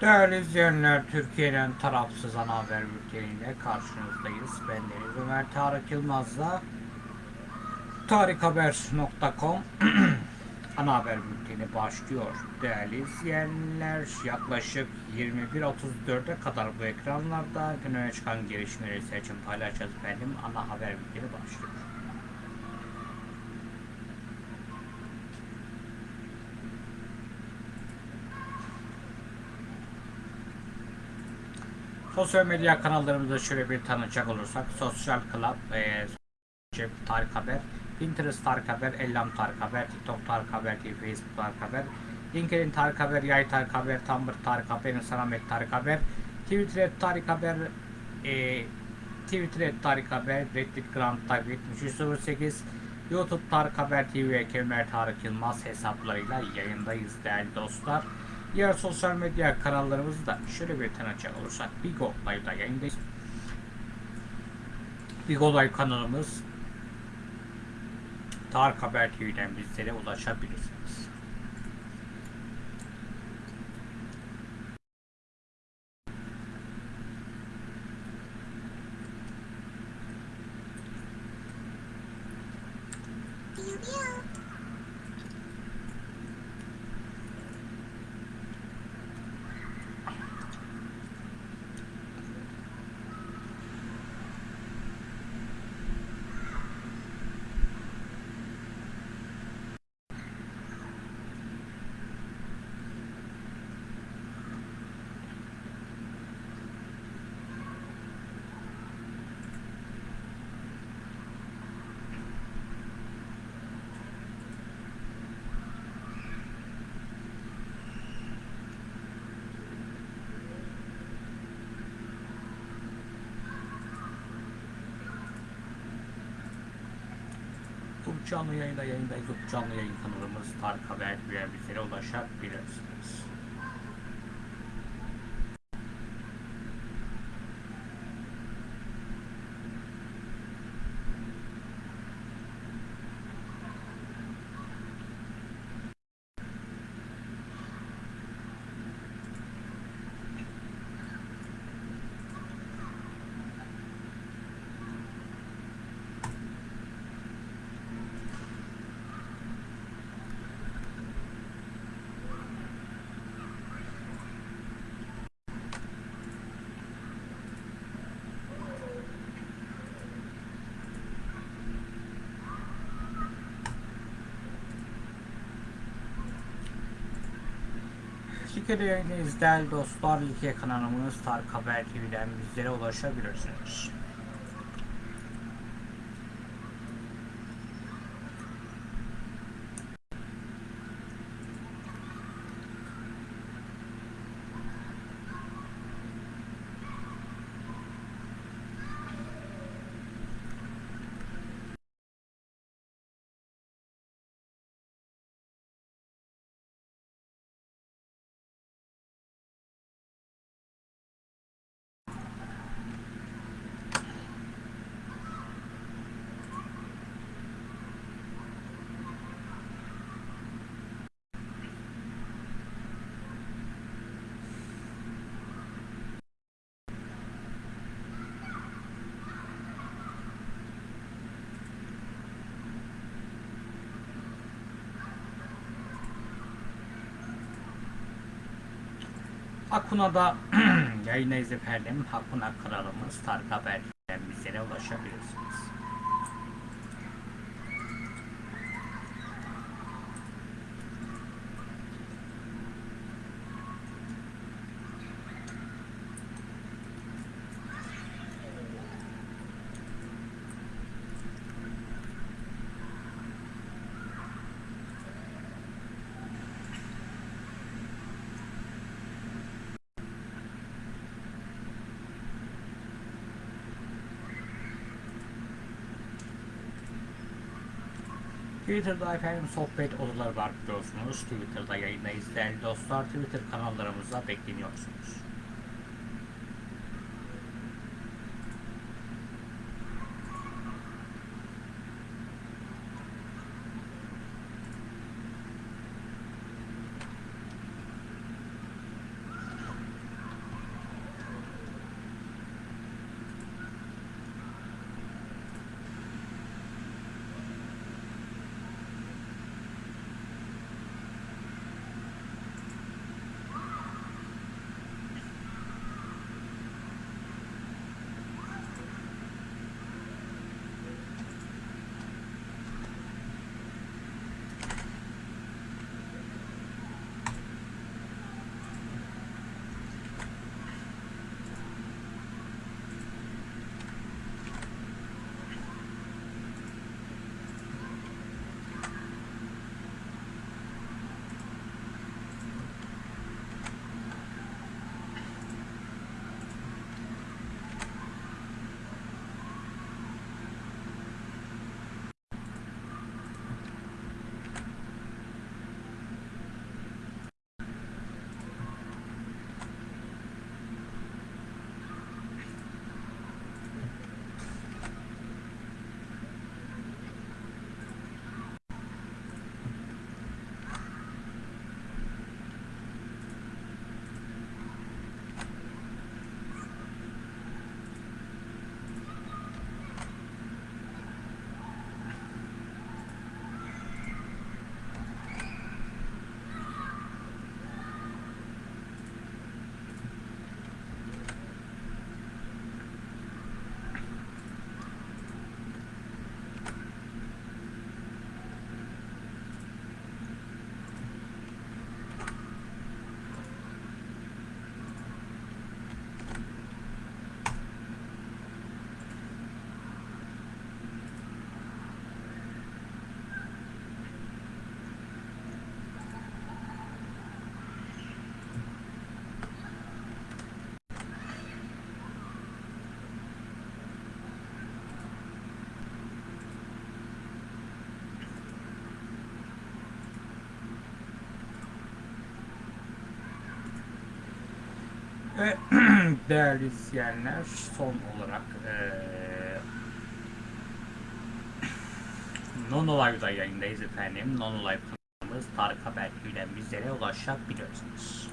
Değerli izleyenler, Türkiye'nin tarafsız ana haber bülteniyle karşınızdayız. Ben Deniz Ömer Tarık Yılmaz'la tarikhaber.com ana haber bülteni başlıyor. Değerli izleyenler, yaklaşık 21.34'e kadar bu ekranlarda gün öne çıkan gelişmeleri seçim paylaşacağız. Benim ana haber bülteni başlıyor. Sosyal medya kanallarımızda şöyle bir tanıcak olursak Sosyal Club, e, Tarık Haber, Pinterest Tarık Haber, Ellam Tarık Haber, TikTok Tarık Haber, TV, Facebook Tarık Haber, LinkedIn Tarık Haber, Yay Tarık Haber, Tumblr Tarık Haber, Instagram Tarık Haber, Twitter Tarık Haber, e, Twitter Tarık Haber, Reddit Grand Tarık 7308, YouTube Tarık Haber TV ve Kemer Tarık Yılmaz hesaplarıyla yayındayız değerli dostlar. Diğer sosyal medya kanallarımızda şöyle bir tanıcak olursak Bigo Live'da yayındayız. Bigo Live kanalımız Tarık Haber TV'den bizlere ulaşabilirsiniz. YouTube canlı yayında yayındayız. Canlı yayın kanalımız Tarık Haber TV'den bizlere ulaşabilirsiniz. Türkiye'de yayındayız değerli dostlar. İlk kanalımız Tarık Haber TV'den bizlere ulaşabilirsiniz. Hakuna'da yayındayız efendim. Hakuna kanalımız Tarık Haber'den bizlere ulaşabilirsiniz. Twitter'da efendim sohbet odaları var biliyorsunuz. Twitter'da yayındayız değerli dostlar. Twitter kanallarımıza bekleniyorsunuz. Ve değerli izleyenler son olarak eee Nono Live'da yayındayız efendim. Nono Live kanalımız Tarık Haber ile bizlere ulaşabilirsiniz.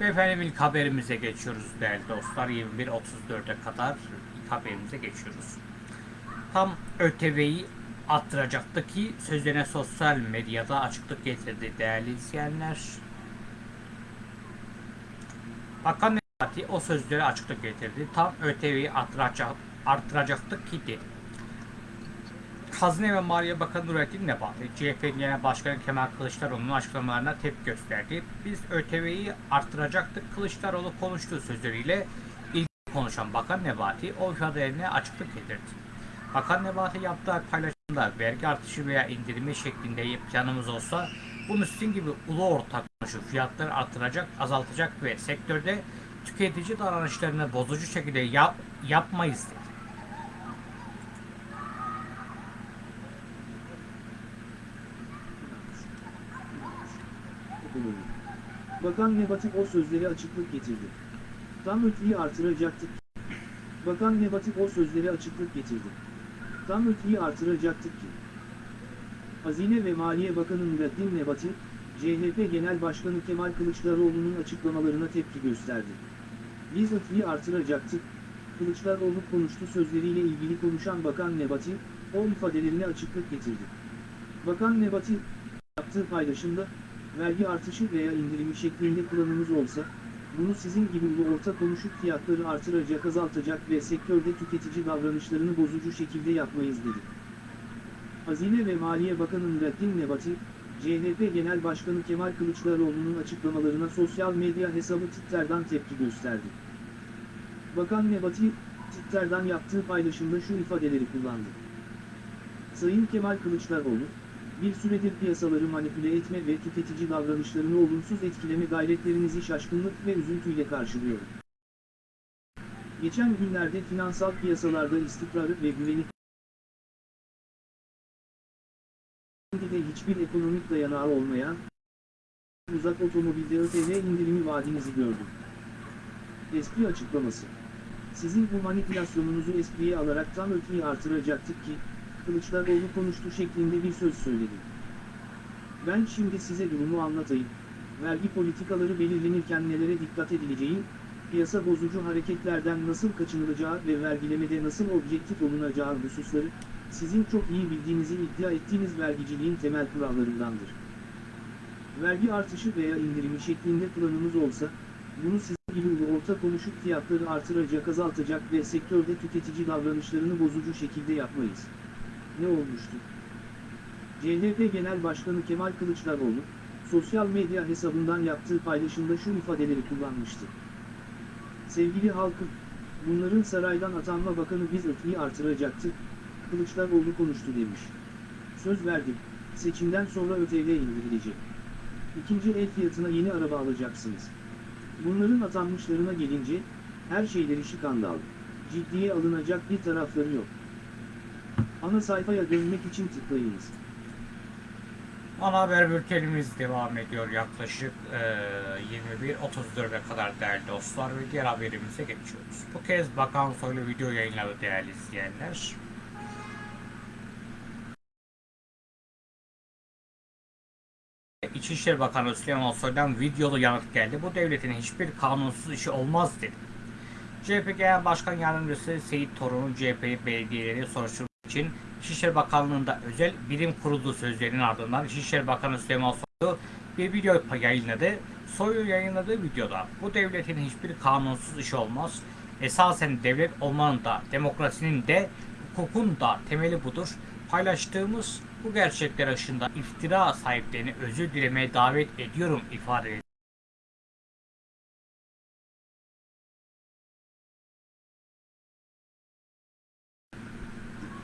Ve efendim ilk haberimize geçiyoruz değerli dostlar. 21.34'e kadar haberimize geçiyoruz. Tam ÖTV'yi attıracaktı ki sözlerine sosyal medyada açıklık getirdi değerli izleyenler. Bakan Nebati o sözlere açıklık getirdi. Tam ÖTV'yi arttıracak, arttıracaktık ki dedi. Hazine ve Maliye Bakanı Nurettin Nebati, CHP Genel Başkanı Kemal Kılıçdaroğlu'nun açıklamalarına tepki gösterdi. Biz ÖTV'yi arttıracaktık. Kılıçdaroğlu konuştuğu sözleriyle ilgili konuşan Bakan Nebati o ifadelerine açıklık getirdi. Bakan Nebati yaptığı paylaşımda vergi artışı veya indirimi şeklinde planımız olsa bunu sizin gibi ulu orta konuşup fiyatları artıracak, azaltacak ve sektörde tüketici davranışlarını bozucu şekilde yap, yapmayız dedi. Ekonomi. Bakan Nebati o sözleri açıklık getirdi. Tam ötüyü artıracaktık. Bakan Nebati o sözleri açıklık getirdi. Tam ötüyü artıracaktık ki. Hazine ve Maliye Bakanı Nurettin Nebati, CHP Genel Başkanı Kemal Kılıçdaroğlu'nun açıklamalarına tepki gösterdi. Biz ötüyü artıracaktık. Kılıçdaroğlu konuştu sözleriyle ilgili konuşan Bakan Nebati, o ifadelerine açıklık getirdi. Bakan Nebati, yaptığı paylaşımda, vergi artışı veya indirimi şeklinde planımız olsa, bunu sizin gibi orta konuşup fiyatları artıracak, azaltacak ve sektörde tüketici davranışlarını bozucu şekilde yapmayız dedi. Hazine ve Maliye Bakanı Nurettin Nebati, CHP Genel Başkanı Kemal Kılıçdaroğlu'nun açıklamalarına sosyal medya hesabı Twitter'dan tepki gösterdi. Bakan Nebati, Twitter'dan yaptığı paylaşımda şu ifadeleri kullandı. Sayın Kemal Kılıçdaroğlu, bir süredir piyasaları manipüle etme ve tüketici davranışlarını olumsuz etkileme gayretlerinizi şaşkınlık ve üzüntüyle karşılıyorum. Geçen günlerde finansal piyasalarda istikrarı ve güveni de hiçbir ekonomik dayanağı olmayan, uzak otomobilde ÖTV indirimi vaadinizi gördüm. Espri açıklaması. Sizin bu manipülasyonunuzu espriye alarak tam ötüyü artıracaktık ki, Kılıçdaroğlu konuştu şeklinde bir söz söyledi. Ben şimdi size durumu anlatayım. Vergi politikaları belirlenirken nelere dikkat edileceği, piyasa bozucu hareketlerden nasıl kaçınılacağı ve vergilemede nasıl objektif olunacağı hususları, sizin çok iyi bildiğinizi iddia ettiğiniz vergiciliğin temel kurallarındandır. Vergi artışı veya indirimi şeklinde planımız olsa, bunu sizin gibi orta konuşup fiyatları artıracak, azaltacak ve sektörde tüketici davranışlarını bozucu şekilde yapmayız. Ne olmuştu? CHP Genel Başkanı Kemal Kılıçdaroğlu, sosyal medya hesabından yaptığı paylaşımda şu ifadeleri kullanmıştı. Sevgili halkım, bunların saraydan atanma bakanı biz ötüyü artıracaktık, Kılıçdaroğlu konuştu demiş. Söz verdim, seçimden sonra ÖTV indirilecek. İkinci el fiyatına yeni araba alacaksınız. Bunların atanmışlarına gelince, her şeyleri şikandal. Ciddiye alınacak bir tarafları yok. Ana sayfaya dönmek için tıklayınız. Ana haber bültenimiz devam ediyor yaklaşık eee 21.34'e kadar değerli dostlar ve diğer haberimize geçiyoruz. Bu kez Bakan Soylu video yayınladı değerli izleyenler. İçişleri Bakanı Süleyman Soylu'dan videolu yanıt geldi. Bu devletin hiçbir kanunsuz işi olmaz dedi. CHP Genel Başkan Yardımcısı Seyit Torun'un CHP belediyeleri soruşturmak için İçişleri Bakanlığı'nda özel birim kurulduğu sözlerinin ardından İçişleri Bakanı Süleyman Soylu bir video yayınladı. Soylu yayınladığı videoda bu devletin hiçbir kanunsuz işi olmaz. Esasen devlet olmanın da demokrasinin de hukukun da temeli budur. Paylaştığımız bu gerçekler ışığında iftira sahiplerini özür dilemeye davet ediyorum ifade Cübbeli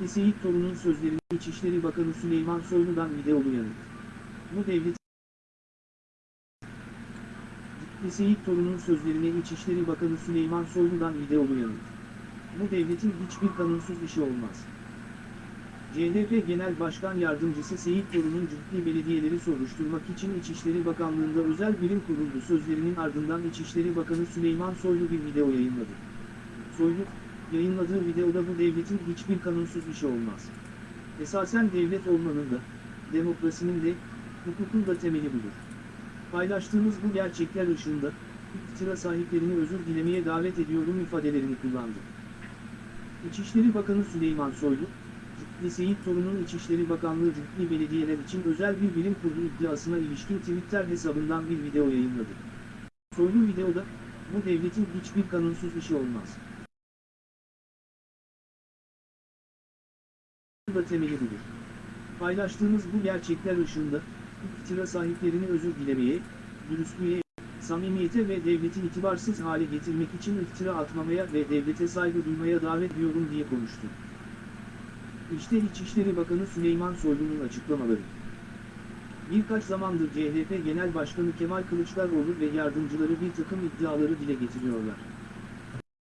Seyit Torun'un sözlerini İçişleri Bakanı Süleyman Soylu'dan videolu yanıt. Bu devlet Seyit Torun'un sözlerine İçişleri Bakanı Süleyman Soylu'dan videolu yanıt. Bu devletin hiçbir kanunsuz işi olmaz. CHP Genel Başkan Yardımcısı Seyit Torun'un ciddi belediyeleri soruşturmak için İçişleri Bakanlığı'nda özel birim kuruldu sözlerinin ardından İçişleri Bakanı Süleyman Soylu bir video yayınladı. Soylu, yayınladığı videoda bu devletin hiçbir kanunsuz işi olmaz. Esasen devlet olmanın da, demokrasinin de, hukukun da temeli budur. Paylaştığımız bu gerçekler ışığında, iktidara sahiplerini özür dilemeye davet ediyorum ifadelerini kullandı. İçişleri Bakanı Süleyman Soylu, Cübbeli Seyit Torun'un İçişleri Bakanlığı Cübbeli Belediyeler için özel bir bilim kurulu iddiasına ilişkin Twitter hesabından bir video yayınladı. Soylu videoda, bu devletin hiçbir kanunsuz işi olmaz. Da temeli budur. Paylaştığımız bu gerçekler ışığında, iktidara sahiplerini özür dilemeye, dürüstlüğe, samimiyete ve devleti itibarsız hale getirmek için iftira atmamaya ve devlete saygı duymaya davet ediyorum diye konuştu. İşte İçişleri Bakanı Süleyman Soylu'nun açıklamaları. Birkaç zamandır CHP Genel Başkanı Kemal Kılıçdaroğlu ve yardımcıları bir takım iddiaları dile getiriyorlar.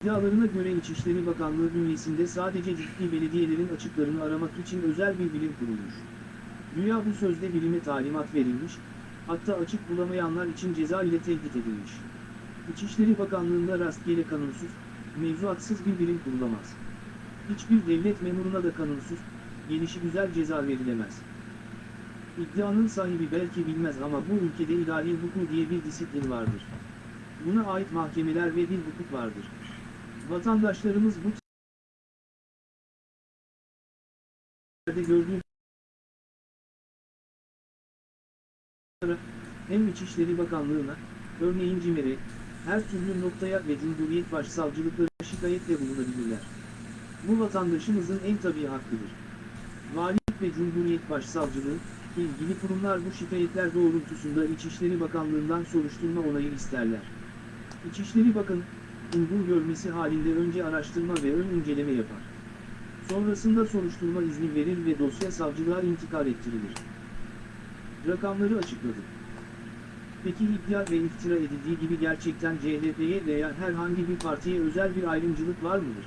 İddialarına göre İçişleri Bakanlığı bünyesinde sadece ciddi belediyelerin açıklarını aramak için özel bir bilim kurulmuş. Güya bu sözde bilime talimat verilmiş, hatta açık bulamayanlar için ceza ile tehdit edilmiş. İçişleri Bakanlığı'nda rastgele kanunsuz, mevzuatsız bir bilim kurulamaz. Hiçbir devlet memuruna da kanunsuz, gelişi güzel ceza verilemez. İddianın sahibi belki bilmez ama bu ülkede idari hukuk diye bir disiplin vardır. Buna ait mahkemeler ve bir hukuk vardır. Vatandaşlarımız bu yerde gördüğü hem İçişleri Bakanlığı'na, örneğin CİMER'e, her türlü noktaya ve Cumhuriyet Başsavcılıklarına şikayetle bulunabilirler. Bu vatandaşımızın en tabii hakkıdır. Valilik ve Cumhuriyet Başsavcılığı, ilgili kurumlar bu şikayetler doğrultusunda İçişleri Bakanlığı'ndan soruşturma onayı isterler. İçişleri Bakanı, uygun görmesi halinde önce araştırma ve ön inceleme yapar. Sonrasında soruşturma izni verir ve dosya savcılığa intikal ettirilir. Rakamları açıkladı. Peki iddia ve iftira edildiği gibi gerçekten CHP'ye veya herhangi bir partiye özel bir ayrımcılık var mıdır?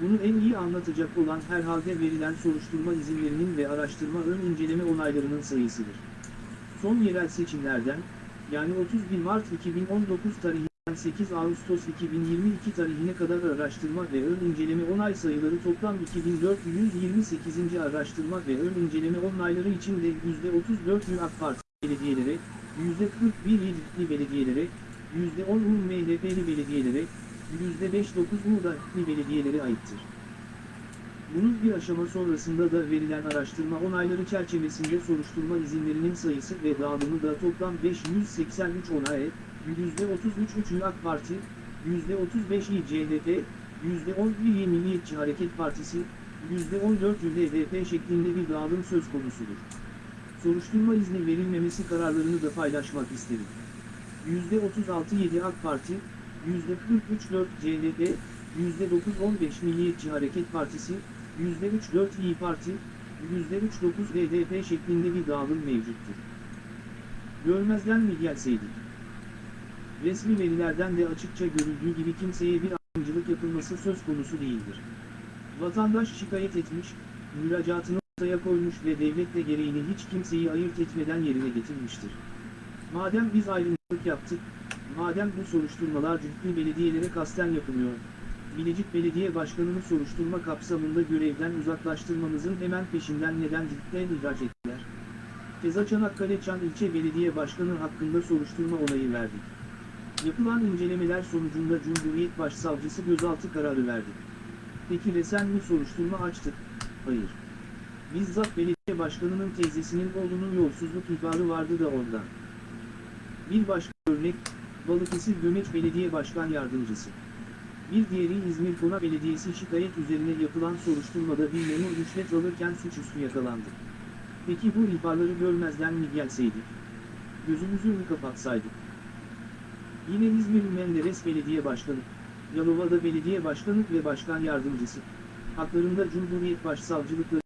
Bunu en iyi anlatacak olan herhalde verilen soruşturma izinlerinin ve araştırma ön inceleme onaylarının sayısıdır. Son yerel seçimlerden, yani 31 Mart 2019 tarihinden 8 Ağustos 2022 tarihine kadar araştırma ve ön inceleme onay sayıları toplam 2428. araştırma ve ön inceleme onayları için de %34 AK Parti belediyelere, %41 Yedikli belediyelere, %10 UM MHP'li belediyelere, %5-9 Uğdaklı belediyelere aittir. Bunun bir aşama sonrasında da verilen araştırma onayları çerçevesinde soruşturma izinlerinin sayısı ve dağılımı da toplam 583 onay, %33 3 AK Parti, %35 İ CHP, %10 İyi Milliyetçi Hareket Partisi, %14 HDP şeklinde bir dağılım söz konusudur. Soruşturma izni verilmemesi kararlarını da paylaşmak isterim. %36 7 AK Parti, %43 4 CHP, %9 15 Milliyetçi Hareket Partisi, %3 4 İyi Parti, %3 9 HDP şeklinde bir dağılım mevcuttur. Görmezden mi gelseydik? Resmi verilerden de açıkça görüldüğü gibi kimseye bir ayrımcılık yapılması söz konusu değildir. Vatandaş şikayet etmiş, müracaatını ortaya koymuş ve devlet de gereğini hiç kimseyi ayırt etmeden yerine getirmiştir. Madem biz ayrımcılık yaptık, madem bu soruşturmalar ciddi belediyelere kasten yapılıyor, Bilecik Belediye Başkanı'nı soruşturma kapsamında görevden uzaklaştırmamızın hemen peşinden neden cidden ihraç ettiler? Keza Çanakkale Çan İlçe Belediye Başkanı hakkında soruşturma onayı verdik. Yapılan incelemeler sonucunda Cumhuriyet Başsavcısı gözaltı kararı verdi. Peki resen mi soruşturma açtık? Hayır. Bizzat belediye başkanının teyzesinin oğlunun yolsuzluk ihbarı vardı da ondan. Bir başka örnek, Balıkesir Gömeç Belediye Başkan Yardımcısı. Bir diğeri İzmir Kona Belediyesi şikayet üzerine yapılan soruşturmada bir memur rüşvet alırken suçüstü yakalandı. Peki bu ihbarları görmezden mi gelseydik? Gözümüzü mü kapatsaydık? Yine İzmir Menderes Belediye Başkanı, Yalova'da Belediye Başkanı ve Başkan Yardımcısı. haklarında Cumhuriyet Başsavcılıkları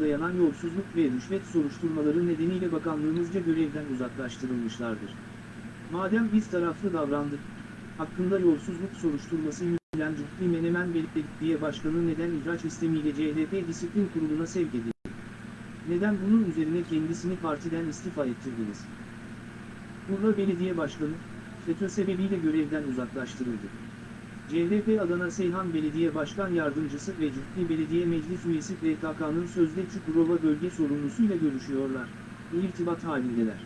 dayanan yolsuzluk ve rüşvet soruşturmaları nedeniyle bakanlığımızca görevden uzaklaştırılmışlardır. Madem biz taraflı davrandık, hakkında yolsuzluk soruşturması yürütülen Cühtli Menemen Belediye Başkanı neden ihraç istemiyle CHP Disiplin Kurulu'na sevk edildi? Neden bunun üzerine kendisini partiden istifa ettirdiniz? Urla Belediye Başkanı, FETÖ sebebiyle görevden uzaklaştırıldı. CHP Adana Seyhan Belediye Başkan Yardımcısı ve Cühtli Belediye Meclis Üyesi PKK'nın sözde Çukurova bölge sorumlusuyla görüşüyorlar, irtibat halindeler.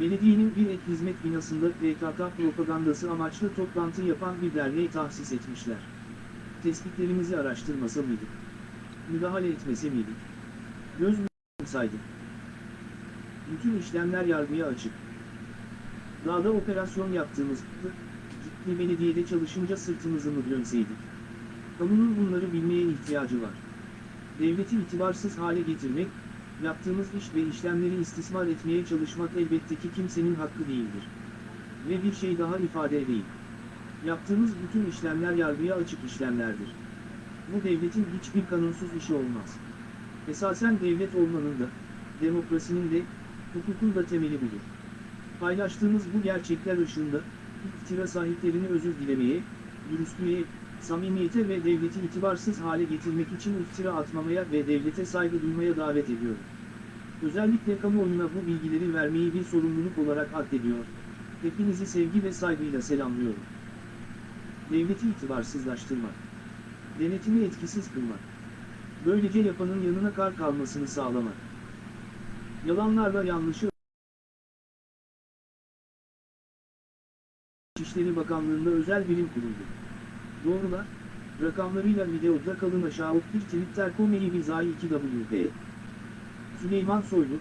Belediyenin bir ek hizmet binasında PKK propagandası amaçlı toplantı yapan bir derneği tahsis etmişler. Tespitlerimizi araştırmasa mıydık? Müdahale etmese miydik? Göz mü saydık? Bütün işlemler yargıya açık. Dağda operasyon yaptığımızda, ciddi belediyede çalışınca sırtımızı mı dönseydik? Kamunun bunları bilmeye ihtiyacı var. Devleti itibarsız hale getirmek, yaptığımız iş ve işlemleri istismar etmeye çalışmak elbette ki kimsenin hakkı değildir. Ve bir şey daha ifade edeyim. Yaptığımız bütün işlemler yargıya açık işlemlerdir. Bu devletin hiçbir kanunsuz işi olmaz. Esasen devlet olmanın da, demokrasinin de, hukukun da temeli budur. Paylaştığımız bu gerçekler ışığında, iktira sahiplerini özür dilemeye, dürüstlüğe, samimiyete ve devleti itibarsız hale getirmek için iftira atmamaya ve devlete saygı duymaya davet ediyorum. Özellikle kamuoyuna bu bilgileri vermeyi bir sorumluluk olarak addediyor. Hepinizi sevgi ve saygıyla selamlıyorum. Devleti itibarsızlaştırmak. Denetimi etkisiz kılmak. Böylece yapanın yanına kar kalmasını sağlamak. Yalanlarla yanlışı İçişleri Bakanlığı'nda özel birim kuruldu. Doğrular, rakamlarıyla videoda kalın aşağı Twitter.com bizai 2WP. Süleyman Soylu,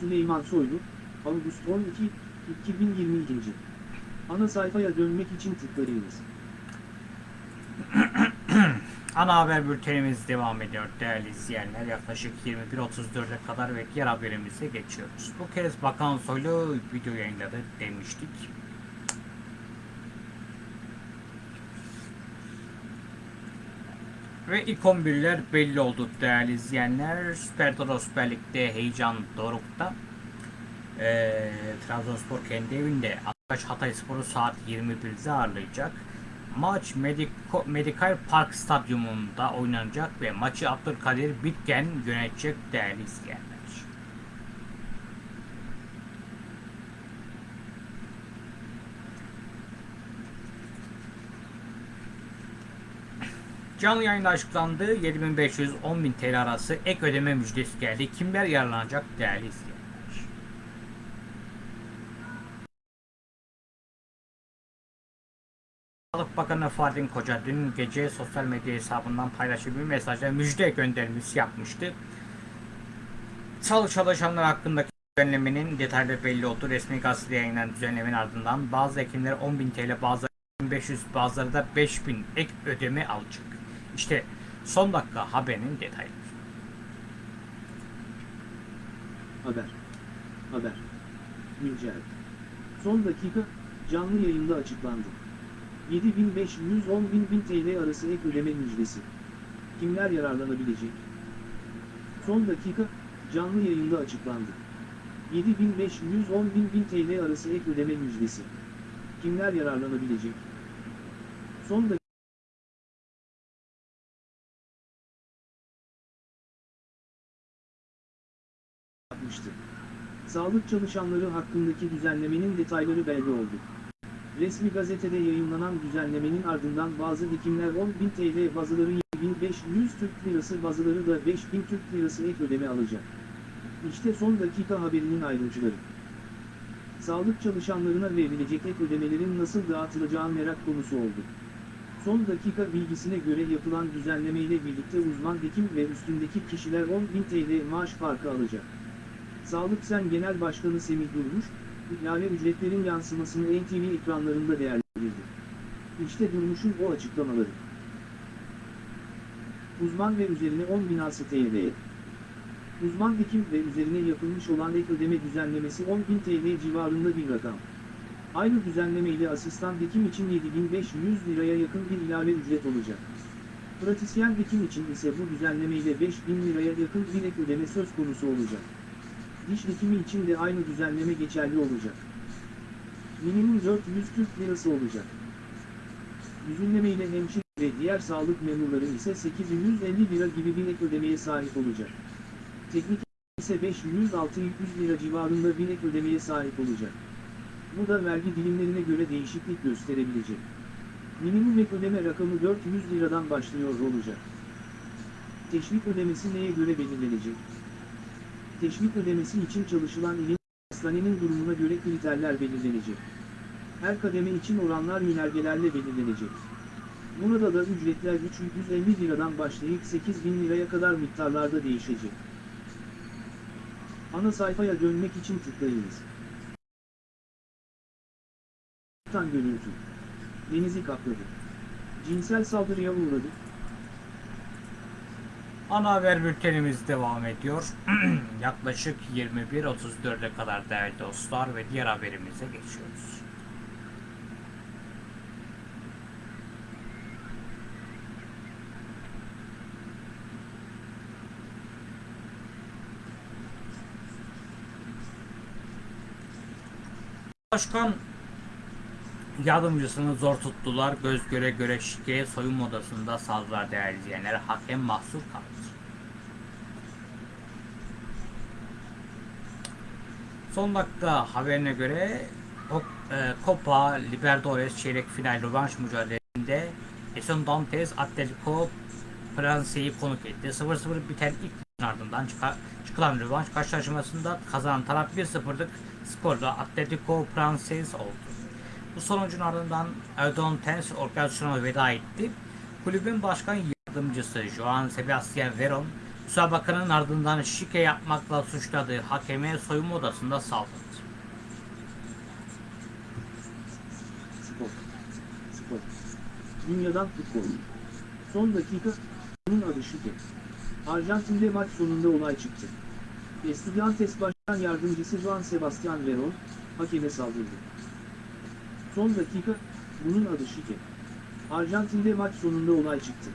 Süleyman Soylu, Ağustos 12, 2022. Ana sayfaya dönmek için tıklayınız. Ana haber bültenimiz devam ediyor değerli izleyenler. Yaklaşık 21.34'e kadar ve diğer haberimize geçiyoruz. Bu kez Bakan Soylu video yayınladı demiştik. Ve ilk 11'ler belli oldu değerli izleyenler. Süper Toro Süper Lig'de heyecan dorukta. Ee, Trabzonspor kendi evinde Ataş Hatay Sporu saat 21'de ağırlayacak. Maç Mediko, Medikal Park Stadyumunda oynanacak ve maçı Abdülkadir Bitgen yönetecek değerli izleyenler. Canlı yayında açıklandı. 7500-10000 TL arası ek ödeme müjdesi geldi. Kimler yararlanacak değerli izleyenler? Sağlık Bakanı Fahrettin Koca dün gece sosyal medya hesabından paylaştığı bir mesajla müjde göndermesi yapmıştı. Sağlık çalışanları hakkındaki düzenlemenin detayları belli oldu. Resmi gazetede yayınlanan düzenlemenin ardından bazı hekimler 10.000 TL, bazıları 1500, bazıları da 5000 ek ödeme alacak. İşte son dakika haberinin detayları. Haber. Haber. Güncel. Son dakika, canlı yayında açıklandı. 7500-10.000 TL arası ek ödeme müjdesi. Kimler yararlanabilecek? Son dakika, canlı yayında açıklandı. 7500-10.000 TL arası ek ödeme müjdesi. Kimler yararlanabilecek? Son dakika, yapmıştı. Sağlık çalışanları hakkındaki düzenlemenin detayları belli oldu. Resmi gazetede yayınlanan düzenlemenin ardından bazı hekimler 10.000 TL bazıları 7.500 Türk Lirası bazıları da 5.000 Türk Lirası ek ödeme alacak. İşte son dakika haberinin ayrıntıları. Sağlık çalışanlarına verilecek ek ödemelerin nasıl dağıtılacağı merak konusu oldu. Son dakika bilgisine göre yapılan düzenlemeyle birlikte uzman hekim ve üstündeki kişiler 10.000 TL maaş farkı alacak. Sağlık Sen Genel Başkanı Semih Durmuş, ilave ücretlerin yansımasını NTV ekranlarında değerlendirdi. İşte Durmuş'un o açıklamaları. Uzman ve üzerine 10 binası TL. Uzman hekim ve üzerine yapılmış olan ek ödeme düzenlemesi 10.000 TL civarında bir rakam. Aynı düzenleme ile asistan hekim için 7500 liraya yakın bir ilave ücret olacak. Pratisyen hekim için ise bu düzenlemeyle 5000 liraya yakın bir ek ödeme söz konusu olacak. Diş hekimi için de aynı düzenleme geçerli olacak. Minimum 440 lirası olacak. Düzenlemeyle hemşire ve diğer sağlık memurları ise 850 lira gibi bir ek ödemeye sahip olacak. Teknik ise 500-600 lira civarında bir ek ödemeye sahip olacak. Bu da vergi dilimlerine göre değişiklik gösterebilecek. Minimum ek ödeme rakamı 400 liradan başlıyor olacak. Teşvik ödemesi neye göre belirlenecek? Teşvik ödemesi için çalışılan ilin hastanenin durumuna göre kriterler belirlenecek. Her kademe için oranlar yönergelerle belirlenecek. Burada da ücretler 350 liradan başlayıp 8000 liraya kadar miktarlarda değişecek. Ana sayfaya dönmek için tıklayınız. Tan görüntü. Denizi kapladı. Cinsel saldırıya uğradı. Ana haber bültenimiz devam ediyor. Yaklaşık 21.34'e kadar değerli dostlar ve diğer haberimize geçiyoruz. Başkan yardımcısını zor tuttular. Göz göre göre şikayet soyunma odasında saldırılar değerli izleyenler. Hakem mahsur kaldı. Son dakika haberine göre e, Copa Libertadores çeyrek final rövanş mücadelesinde Eson Dantes Atletico Fransa'yı konuk etti. 0-0 biten ilk ardından çıkılan rövanş karşılaşmasında kazanan taraf 1-0'lık skorla Atletico Fransız oldu. Bu sonucun ardından Erdoğan Tens organizasyona veda etti. Kulübün başkan yardımcısı Joan Sebastian Veron, müsabakanın ardından şike yapmakla suçladığı hakeme soyunma odasında saldırdı. Spor. Spor. Dünyadan futbol. Son dakika, bunun adı şike. Arjantin'de maç sonunda olay çıktı. Estudiantes Başkan Yardımcısı Juan Sebastian Veron, hakeme saldırdı. Son dakika, bunun adı şike. Arjantin'de maç sonunda olay çıktı.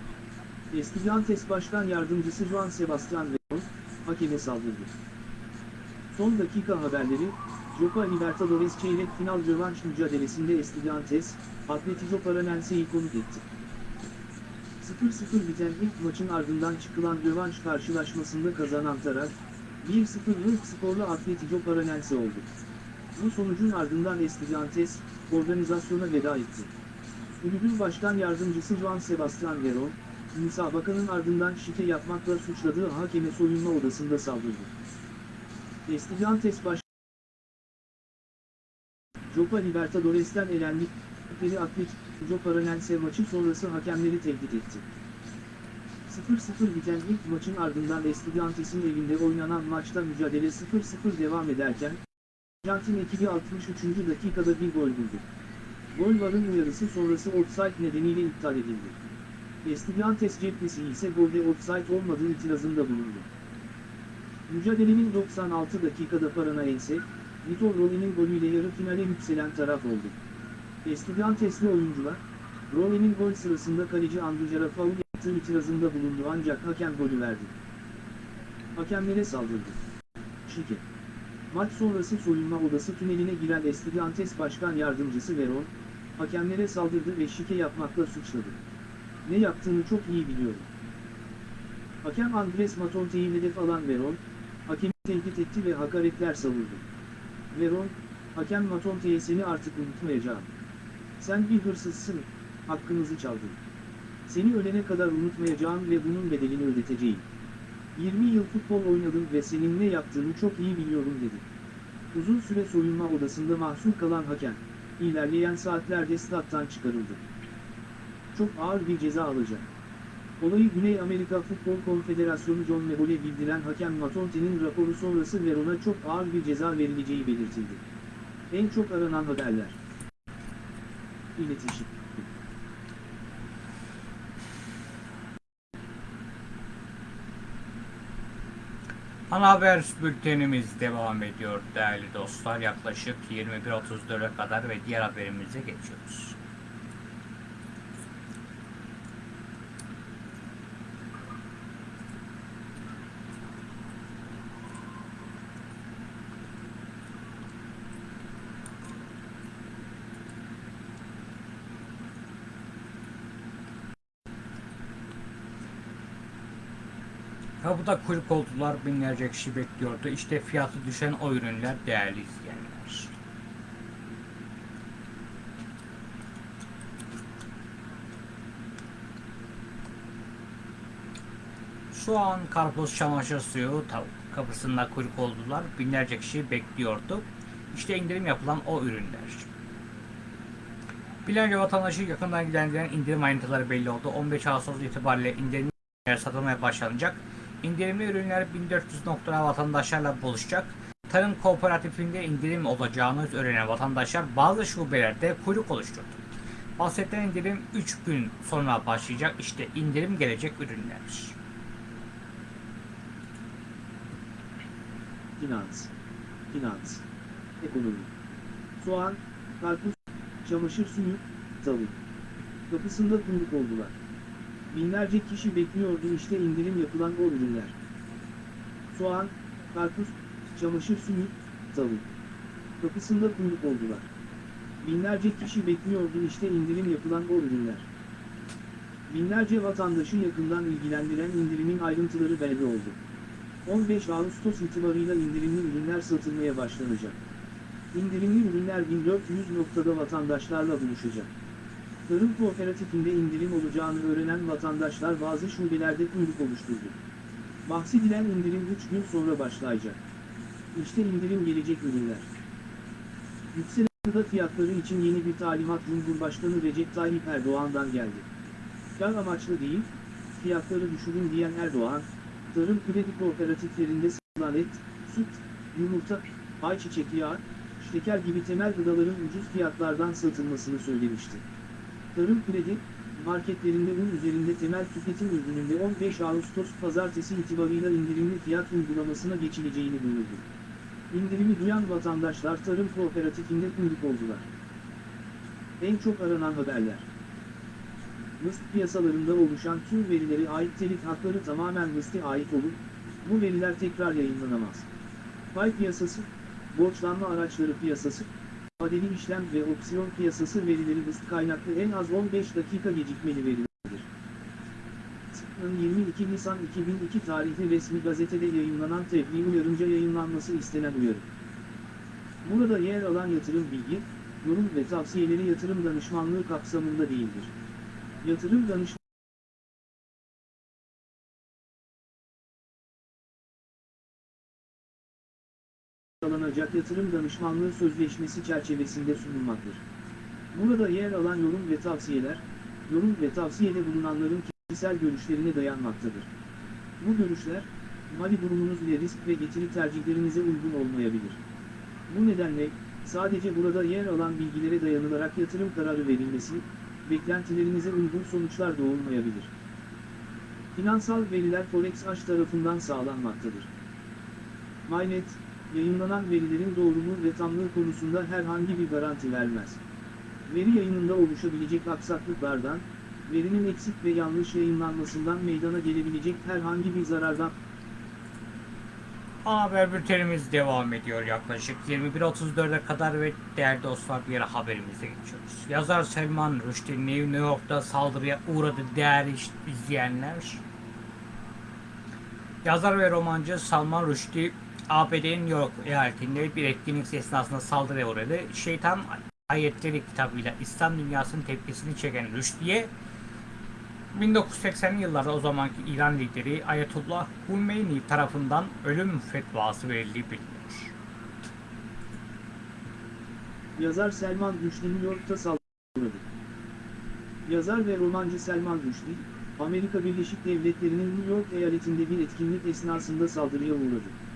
Estudiantes Başkan Yardımcısı Juan Sebastian Veron, hakeme saldırdı. Son dakika haberleri, Copa Libertadores çeyrek final rövanş mücadelesinde Estudiantes, Atletico Paranense'yi konuk etti. 0-0 biten ilk maçın ardından çıkılan rövanş karşılaşmasında kazanan taraf, 1-0'lık skorla Atletico Paranense oldu. Bu sonucun ardından Estudiantes, organizasyona veda etti. Kulübün başkan yardımcısı Juan Sebastian Veron, müsabakanın ardından şike yapmakla suçladığı hakeme soyunma odasında saldırdı. Estudiantes baş Copa Libertadores'ten elendikleri Atletico Paranense maçı sonrası hakemleri tehdit etti. 0-0 biten ilk maçın ardından Estudiantes'in evinde oynanan maçta mücadele 0-0 devam ederken, Arjantin ekibi 63. dakikada bir gol buldu. Gol varın uyarısı sonrası offside nedeniyle iptal edildi. Estudiantes cephesi ise golde offside olmadığı itirazında bulundu. Mücadelenin 96 dakikada Paranaense, Vitor Rolin'in golüyle yarı finale yükselen taraf oldu. Estudiantesli oyuncular, Rolin'in gol sırasında kaleci Andujar'a faul yaptığı itirazında bulundu ancak hakem golü verdi. Hakemlere saldırdı. Şike. Maç sonrası soyunma odası tüneline giren Estudiantes Başkan Yardımcısı Veron, hakemlere saldırdı ve şike yapmakla suçladı. Ne yaptığını çok iyi biliyorum. Hakem Andres Matonte'yi hedef alan Veron, hakemi tehdit etti ve hakaretler savurdu. Veron, hakem Matonte'ye seni artık unutmayacağım. Sen bir hırsızsın, hakkımızı çaldın. Seni ölene kadar unutmayacağım ve bunun bedelini ödeteceğim. 20 yıl futbol oynadım ve senin ne yaptığını çok iyi biliyorum dedi. Uzun süre soyunma odasında mahsur kalan hakem, ilerleyen saatlerde stat'tan çıkarıldı. Çok ağır bir ceza alacak. Olayı Güney Amerika Futbol Konfederasyonu John Mebole bildiren hakem Matonte'nin raporu sonrası Veron'a çok ağır bir ceza verileceği belirtildi. En çok aranan haberler. İletişim. Ana haber bültenimiz devam ediyor değerli dostlar. Yaklaşık 21.34'e kadar ve diğer haberimize geçiyoruz. Kapıda kuyruk oldular, binlerce kişi bekliyordu. İşte fiyatı düşen o ürünler değerli izleyenler. Şu an karpuz çamaşır suyu tavuk kapısında kuyruk oldular. Binlerce kişi bekliyordu. İşte indirim yapılan o ürünler. Binlerce vatandaşı yakından ilgilendiren indirim ayrıntıları belli oldu. 15 Ağustos itibariyle indirim satılmaya başlanacak. İndirimli ürünler 1400 noktada vatandaşlarla buluşacak. Tarım kooperatifinde indirim olacağını öğrenen vatandaşlar bazı şubelerde kuyruk oluşturdu. Bahsedilen indirim 3 gün sonra başlayacak. İşte indirim gelecek ürünler. Finans. Finans. Ekonomi. Soğan, karpuz, çamaşır suyu, tavuk. Kapısında kuyruk oldular. Binlerce kişi bekliyordu işte indirim yapılan o ürünler. Soğan, karpuz, çamaşır suyu, tavuk. Kapısında kuyruk oldular. Binlerce kişi bekliyordu işte indirim yapılan o ürünler. Binlerce vatandaşı yakından ilgilendiren indirimin ayrıntıları belli oldu. 15 Ağustos itibarıyla indirimli ürünler satılmaya başlanacak. İndirimli ürünler 1400 noktada vatandaşlarla buluşacak. Tarım kooperatifinde indirim olacağını öğrenen vatandaşlar bazı şubelerde kuyruk oluşturdu. Bahsedilen indirim 3 gün sonra başlayacak. İşte indirim gelecek ürünler. Yükselen gıda fiyatları için yeni bir talimat Cumhurbaşkanı Recep Tayyip Erdoğan'dan geldi. Kar amaçlı değil, fiyatları düşürün diyen Erdoğan, tarım kredi kooperatiflerinde satılan et, süt, yumurta, ayçiçek yağı, şeker gibi temel gıdaların ucuz fiyatlardan satılmasını söylemişti. Tarım kredi, marketlerinde un üzerinde temel tüketim ürününde 15 Ağustos pazartesi itibarıyla indirimli fiyat uygulamasına geçileceğini duyurdu. İndirimi duyan vatandaşlar tarım kooperatifinde kuyruk oldular. En çok aranan haberler. Mısır piyasalarında oluşan tüm verilere ait telif hakları tamamen Mısır'a ait olup, bu veriler tekrar yayınlanamaz. Pay piyasası, borçlanma araçları piyasası, vadeli işlem ve opsiyon piyasası verileri Mısır kaynaklı en az 15 dakika gecikmeli verilerdir. Mısır'ın 22 Nisan 2002 tarihli resmi gazetede yayınlanan tebliğ uyarınca yayınlanması istenen uyarı. Burada yer alan yatırım bilgi, yorum ve tavsiyeleri yatırım danışmanlığı kapsamında değildir. Yatırım danışmanlığı alınacak yatırım danışmanlığı sözleşmesi çerçevesinde sunulmaktır. Burada yer alan yorum ve tavsiyeler, yorum ve tavsiyede bulunanların kişisel görüşlerine dayanmaktadır. Bu görüşler, mali durumunuz ile risk ve getiri tercihlerinize uygun olmayabilir. Bu nedenle, sadece burada yer alan bilgilere dayanılarak yatırım kararı verilmesi, beklentilerinize uygun sonuçlar doğurmayabilir. Finansal veriler Forex H tarafından sağlanmaktadır. MyNet, yayınlanan verilerin doğruluğu ve tamlığı konusunda herhangi bir garanti vermez. Veri yayınında oluşabilecek aksaklıklardan, verinin eksik ve yanlış yayınlanmasından meydana gelebilecek herhangi bir zarardan Haber bültenimiz devam ediyor yaklaşık 21.34'e kadar ve değerli dostlar bir haberimize geçiyoruz. Yazar Selman Rushdie New York'ta saldırıya uğradı değerli izleyenler. Yazar ve romancı Salman Rushdie ABD'nin New York eyaletinde bir etkinlik esnasında saldırıya uğradı. Şeytan Ayetleri kitabıyla İslam dünyasının tepkisini çeken Rushdie'ye 1980'li yıllarda o zamanki İran lideri Ayetullah Humeyni tarafından ölüm fetvası verildiği biliniyor. Yazar Selman Rushdie New York'ta saldırdı. Yazar ve romancı Selman Rushdie, Amerika Birleşik Devletleri'nin New York eyaletinde bir etkinlik esnasında saldırıya uğradı.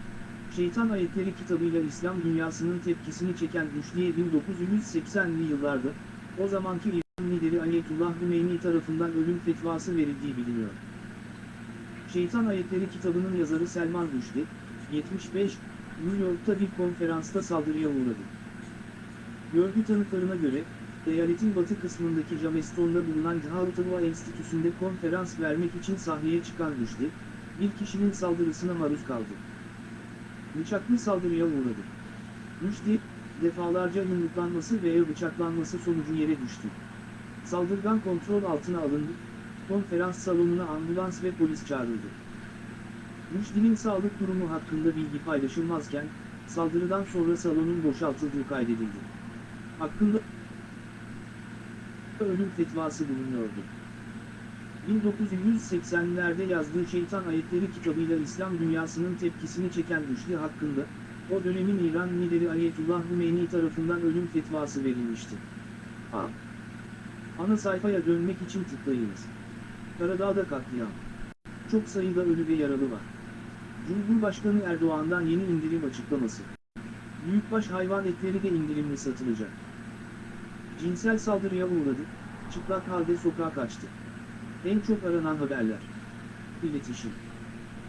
Şeytan Ayetleri kitabıyla İslam dünyasının tepkisini çeken Rushdie'ye 1980'li yıllarda, o zamanki İran lideri Ayetullah Hümeyni tarafından ölüm fetvası verildiği biliniyor. Şeytan Ayetleri kitabının yazarı Selman Rushdie, 75, New York'ta bir konferansta saldırıya uğradı. Görgü tanıklarına göre, eyaletin batı kısmındaki Jameston'da bulunan Gautama Enstitüsü'nde konferans vermek için sahneye çıkan Rushdie, bir kişinin saldırısına maruz kaldı. Bıçaklı saldırıya uğradı. Rushdie, defalarca yumruklanması veya bıçaklanması sonucu yere düştü. Saldırgan kontrol altına alındı, konferans salonuna ambulans ve polis çağrıldı. Rüşdi'nin sağlık durumu hakkında bilgi paylaşılmazken, saldırıdan sonra salonun boşaltıldığı kaydedildi. Hakkında ölüm fetvası bulunuyordu. 1980'lerde yazdığı Şeytan Ayetleri kitabıyla İslam dünyasının tepkisini çeken Rüşdi hakkında, o dönemin İran lideri Ayetullah Hümeyni tarafından ölüm fetvası verilmişti. A. Ana sayfaya dönmek için tıklayınız. Karadağ'da katliam. Çok sayıda ölü ve yaralı var. Cumhurbaşkanı Erdoğan'dan yeni indirim açıklaması. Büyükbaş hayvan etleri de indirimli satılacak. Cinsel saldırıya uğradı, çıplak halde sokağa kaçtı. En çok aranan haberler. İletişim.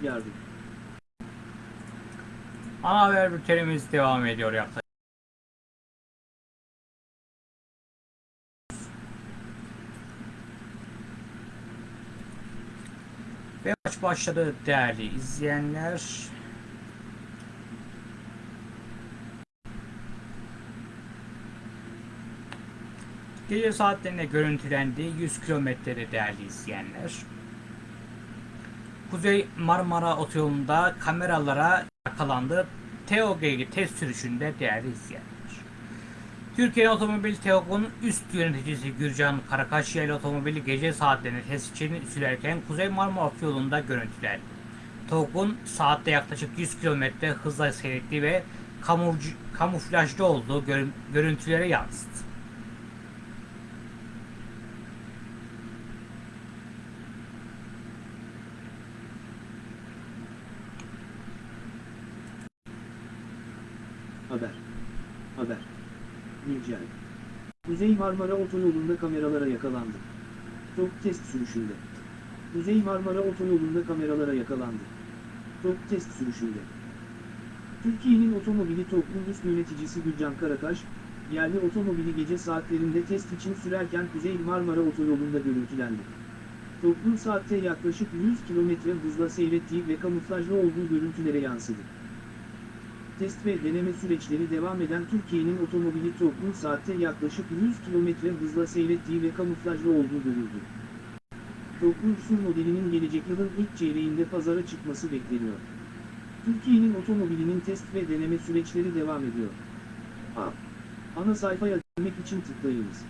Yardım. Ana haber bültenimiz devam ediyor yaklaşık. Ve maç başladı değerli izleyenler. Gece saatlerinde görüntülendi 100 kilometrede değerli izleyenler. Kuzey Marmara Otoyolu'nda kameralara yakalandı. TOG test sürüşünde değerli izleyenler. Türkiye Otomobil TEOG'un üst yöneticisi Gürcan Karakaş ile otomobili gece saatlerinde test için sürerken Kuzey Marmara Otoyolu'nda görüntülendi. TEOG'un saatte yaklaşık 100 km hızla seyrettiği ve kamuflajlı olduğu görün- görüntülere yansıdı. Haber. Haber. Güncel. Kuzey Marmara Otoyolu'nda kameralara yakalandı. TOG test sürüşünde. Kuzey Marmara Otoyolu'nda kameralara yakalandı. TOG test sürüşünde. Türkiye'nin otomobili TOG'un üst yöneticisi Gülcan Karakaş, yerli otomobili gece saatlerinde test için sürerken Kuzey Marmara Otoyolu'nda görüntülendi. TOG'un saatte yaklaşık 100 km hızla seyrettiği ve kamuflajlı olduğu görüntülere yansıdı. Test ve deneme süreçleri devam eden Türkiye'nin otomobili TOG'un saatte yaklaşık 100 km hızla seyrettiği ve kamuflajlı olduğu görüldü. TOG'un SUV modelinin gelecek yılın ilk çeyreğinde pazara çıkması bekleniyor. Türkiye'nin otomobilinin test ve deneme süreçleri devam ediyor. A. Ana sayfaya dönmek için tıklayınız.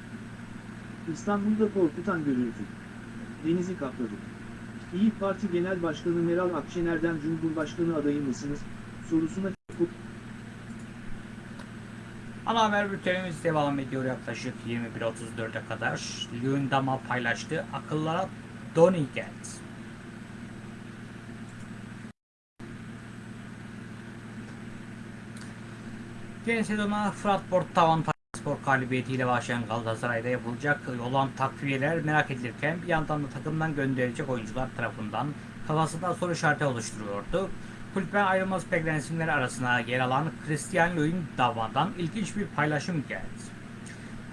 İstanbul'da korkutan görüntü. Denizi kapladı. İyi Parti Genel Başkanı Meral Akşener'den Cumhurbaşkanı adayı mısınız? Sorusuna Ana haber bültenimiz devam ediyor yaklaşık 21.34'e kadar. Lündam'a paylaştı. Akıllara Doni geldi. Yeni sezona Fıratport Tavan Spor galibiyetiyle başlayan Galatasaray'da yapılacak olan takviyeler merak edilirken bir yandan da takımdan gönderilecek oyuncular tarafından kafasında soru işareti oluşturuyordu. Kulüpten ayrılması beklenen isimler arasına yer alan Christian Luyendama'dan ilginç bir paylaşım geldi.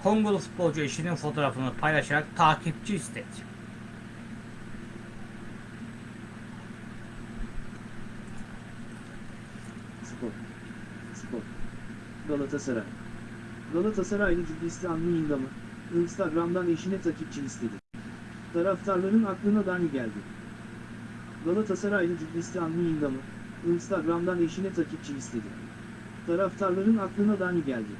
Kongolu futbolcu eşinin fotoğrafını paylaşarak takipçi istedi. Spor. Spor. Galatasaray. Galatasaraylı Cüblistan Luyendam'ı, Instagram'dan eşine takipçi istedi. Taraftarların aklına Dani geldi. Galatasaraylı Cüblistan Luyendam'ı, Instagram'dan eşine takipçi istedi. Taraftarların aklına Dani geldi.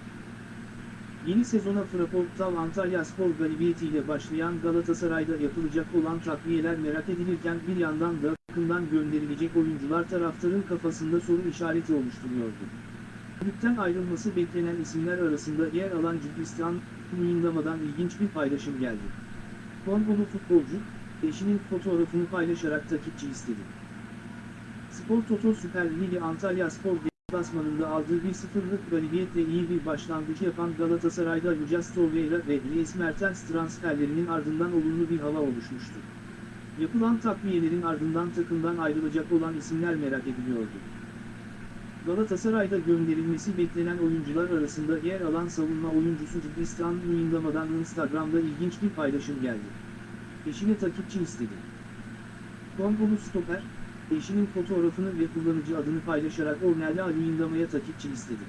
Yeni sezona Fraportav Antalya Spor galibiyetiyle başlayan Galatasaray'da yapılacak olan takviyeler merak edilirken bir yandan da takımdan gönderilecek oyuncular taraftarın kafasında soru işareti oluşturuyordu. Kulüpten ayrılması beklenen isimler arasında yer alan Cüblistan Luyendama'dan ilginç bir paylaşım geldi. Kongolu futbolcu, eşinin fotoğrafını paylaşarak takipçi istedi. Spor Toto Süper Ligi Antalya Spor deplasmanında aldığı 1-0'lık galibiyetle iyi bir başlangıç yapan Galatasaray'da Lucas Torreira ve Dries Mertens transferlerinin ardından olumlu bir hava oluşmuştu. Yapılan takviyelerin ardından takımdan ayrılacak olan isimler merak ediliyordu. Galatasaray'da gönderilmesi beklenen oyuncular arasında yer alan savunma oyuncusu Cüblistan Luyendama'dan Instagram'da ilginç bir paylaşım geldi. Eşine takipçi istedi. Kongolu stoper, eşinin fotoğrafını ve kullanıcı adını paylaşarak Ornella Luyendama'ya takipçi istedi.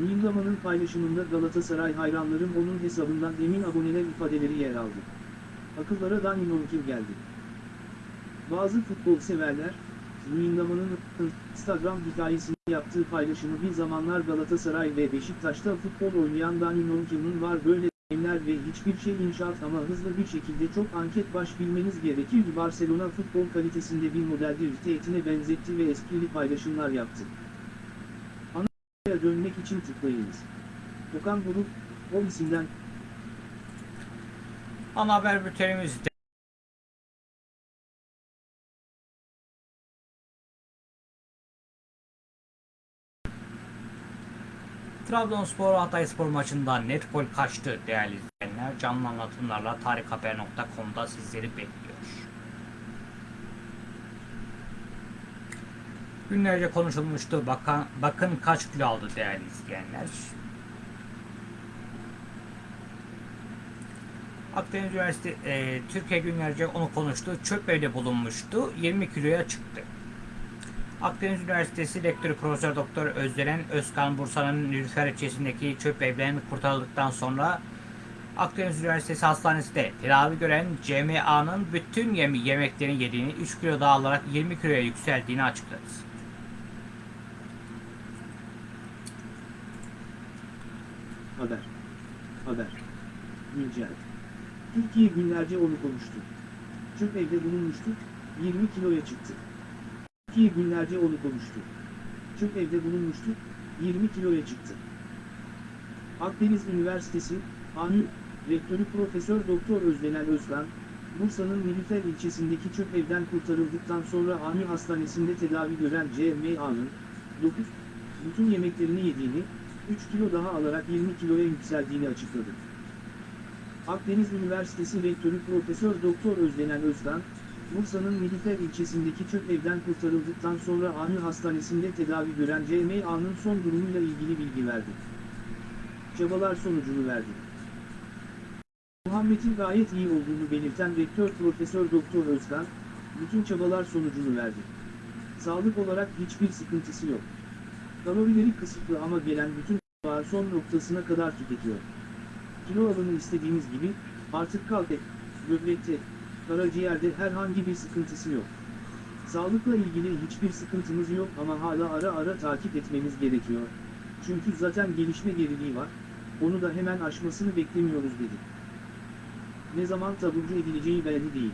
Luyendama'nın paylaşımında Galatasaray hayranların onun hesabından emin aboneler ifadeleri yer aldı. Akıllara Dani Nonkil geldi. Bazı futbol severler, Luyendama'nın Instagram hikayesinde yaptığı paylaşımı bir zamanlar Galatasaray ve Beşiktaş'ta futbol oynayan Dani Norcan'ın var böyle deneyimler ve hiçbir şey inşaat ama hızlı bir şekilde çok anket baş bilmeniz gerekir Barcelona futbol kalitesinde bir modeldir teğetine benzetti ve esprili paylaşımlar yaptı. Ana dönmek için tıklayınız. Okan Buruk, o isimden Ana haber bültenimizde Trabzonspor Hatayspor maçında net gol kaçtı değerli izleyenler. Canlı anlatımlarla tarikhaber.com'da sizleri bekliyor. Günlerce konuşulmuştu. Bakın, bakın kaç kilo aldı değerli izleyenler. Akdeniz Üniversitesi e, Türkiye günlerce onu konuştu. Çöp evde bulunmuştu. 20 kiloya çıktı. Akdeniz Üniversitesi Rektörü Profesör Doktor Özdelen Özkan Bursa'nın Nilüfer ilçesindeki çöp evden kurtarıldıktan sonra Akdeniz Üniversitesi Hastanesi'nde tedavi gören CMA'nın bütün yemi yemeklerini yediğini 3 kilo daha alarak 20 kiloya yükseldiğini açıkladı. Haber. Haber. Güncel. Türkiye günlerce onu konuştu. Çöp evde bulunmuştu, 20 kiloya çıktı. Türkiye günlerce onu konuştu. Çöp evde bulunmuştu, 20 kiloya çıktı. Akdeniz Üniversitesi, ANÜ, Rektörü Profesör Doktor Özdenel Özkan, Bursa'nın Nilüfer ilçesindeki çöp evden kurtarıldıktan sonra ANÜ Hastanesi'nde tedavi gören CMA'nın, 9, bütün yemeklerini yediğini, 3 kilo daha alarak 20 kiloya yükseldiğini açıkladı. Akdeniz Üniversitesi Rektörü Profesör Doktor Özdenel Özkan, Bursa'nın Nilüfer ilçesindeki çöp evden kurtarıldıktan sonra ANÜ Hastanesi'nde tedavi gören CMA'nın son durumuyla ilgili bilgi verdi. Çabalar sonucunu verdi. Muhammed'in gayet iyi olduğunu belirten Rektör Profesör Doktor Özkan, bütün çabalar sonucunu verdi. Sağlık olarak hiçbir sıkıntısı yok. Kalorileri kısıtlı ama gelen bütün var son noktasına kadar tüketiyor. Kilo alımı istediğimiz gibi, artık kalp et, böbrekte, karaciğerde herhangi bir sıkıntısı yok. Sağlıkla ilgili hiçbir sıkıntımız yok ama hala ara ara takip etmemiz gerekiyor. Çünkü zaten gelişme geriliği var, onu da hemen aşmasını beklemiyoruz dedi. Ne zaman taburcu edileceği belli değil.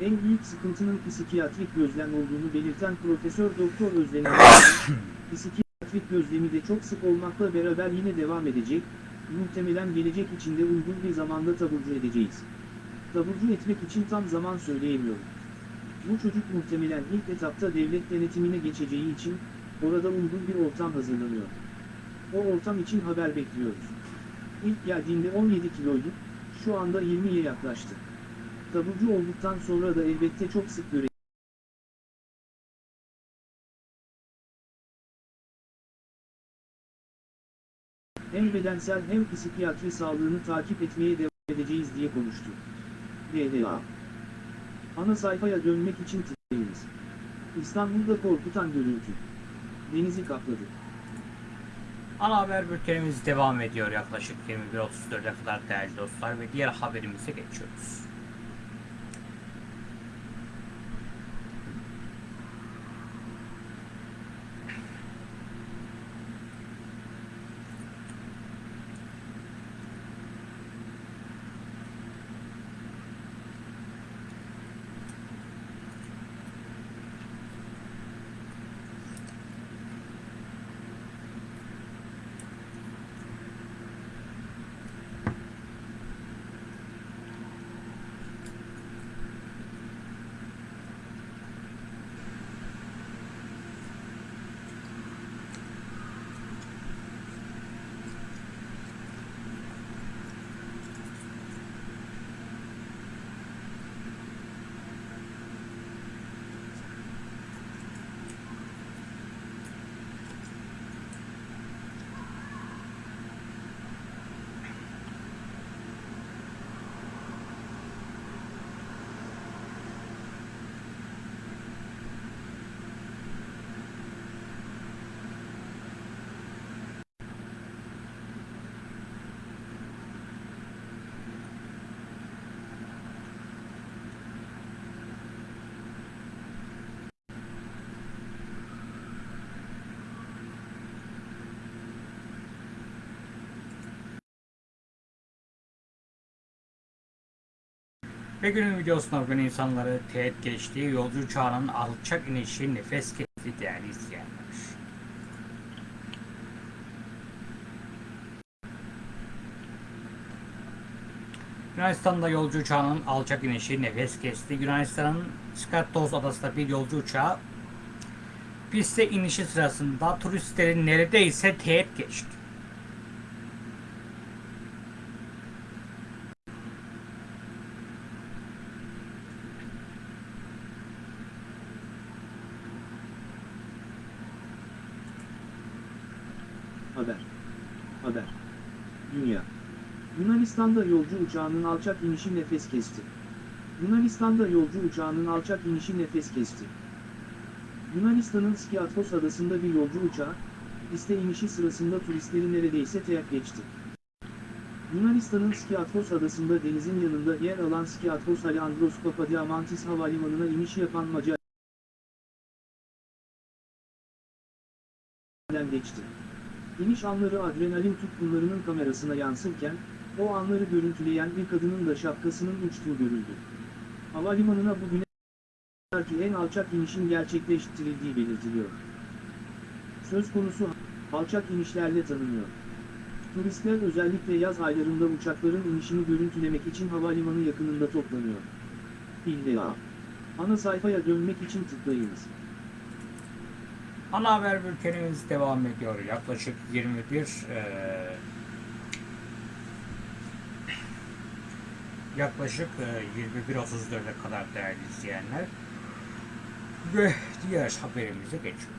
En büyük sıkıntının psikiyatrik gözlem olduğunu belirten Profesör Doktor Özden psikiyatrik gözlemi de çok sık olmakla beraber yine devam edecek, muhtemelen gelecek içinde uygun bir zamanda taburcu edeceğiz. Taburcu etmek için tam zaman söyleyemiyorum. Bu çocuk muhtemelen ilk etapta devlet denetimine geçeceği için, orada uygun bir ortam hazırlanıyor. O ortam için haber bekliyoruz. İlk geldiğinde 17 kiloydu, şu anda 20'ye yaklaştı. Taburcu olduktan sonra da elbette çok sık göre hem bedensel hem psikiyatri sağlığını takip etmeye devam edeceğiz diye konuştu. DDA Ana sayfaya dönmek için tıklayınız. İstanbul'da korkutan görüntü. Denizi kapladı. Ana haber bültenimiz devam ediyor yaklaşık 21.34'e kadar değerli dostlar ve diğer haberimize geçiyoruz. Ve günün videosunda bugün insanları teğet geçtiği yolcu uçağının alçak inişi nefes kesti değerli izleyenler. Yunanistan'da yolcu uçağının alçak inişi nefes kesti. Yunanistan'ın Skatos adasında bir yolcu uçağı piste inişi sırasında turistlerin neredeyse teğet geçti. Haber. Haber. Dünya. Yunanistan'da yolcu uçağının alçak inişi nefes kesti. Yunanistan'da yolcu uçağının alçak inişi nefes kesti. Yunanistan'ın Skiathos adasında bir yolcu uçağı, piste inişi sırasında turistleri neredeyse teyak geçti. Yunanistan'ın Skiathos adasında denizin yanında yer alan Skiathos Alejandros Papadiamantis Havalimanı'na iniş yapan Macar geçti. İniş anları adrenalin tutkunlarının kamerasına yansırken, o anları görüntüleyen bir kadının da şapkasının uçtuğu görüldü. Havalimanına bugüne kadar en alçak inişin gerçekleştirildiği belirtiliyor. Söz konusu alçak inişlerle tanınıyor. Turistler özellikle yaz aylarında uçakların inişini görüntülemek için havalimanı yakınında toplanıyor. İlla. Ana sayfaya dönmek için tıklayınız. Ana haber bültenimiz devam ediyor. Yaklaşık 21 eee, yaklaşık eee, 21.34'e kadar değerli izleyenler ve diğer haberimize geçiyoruz.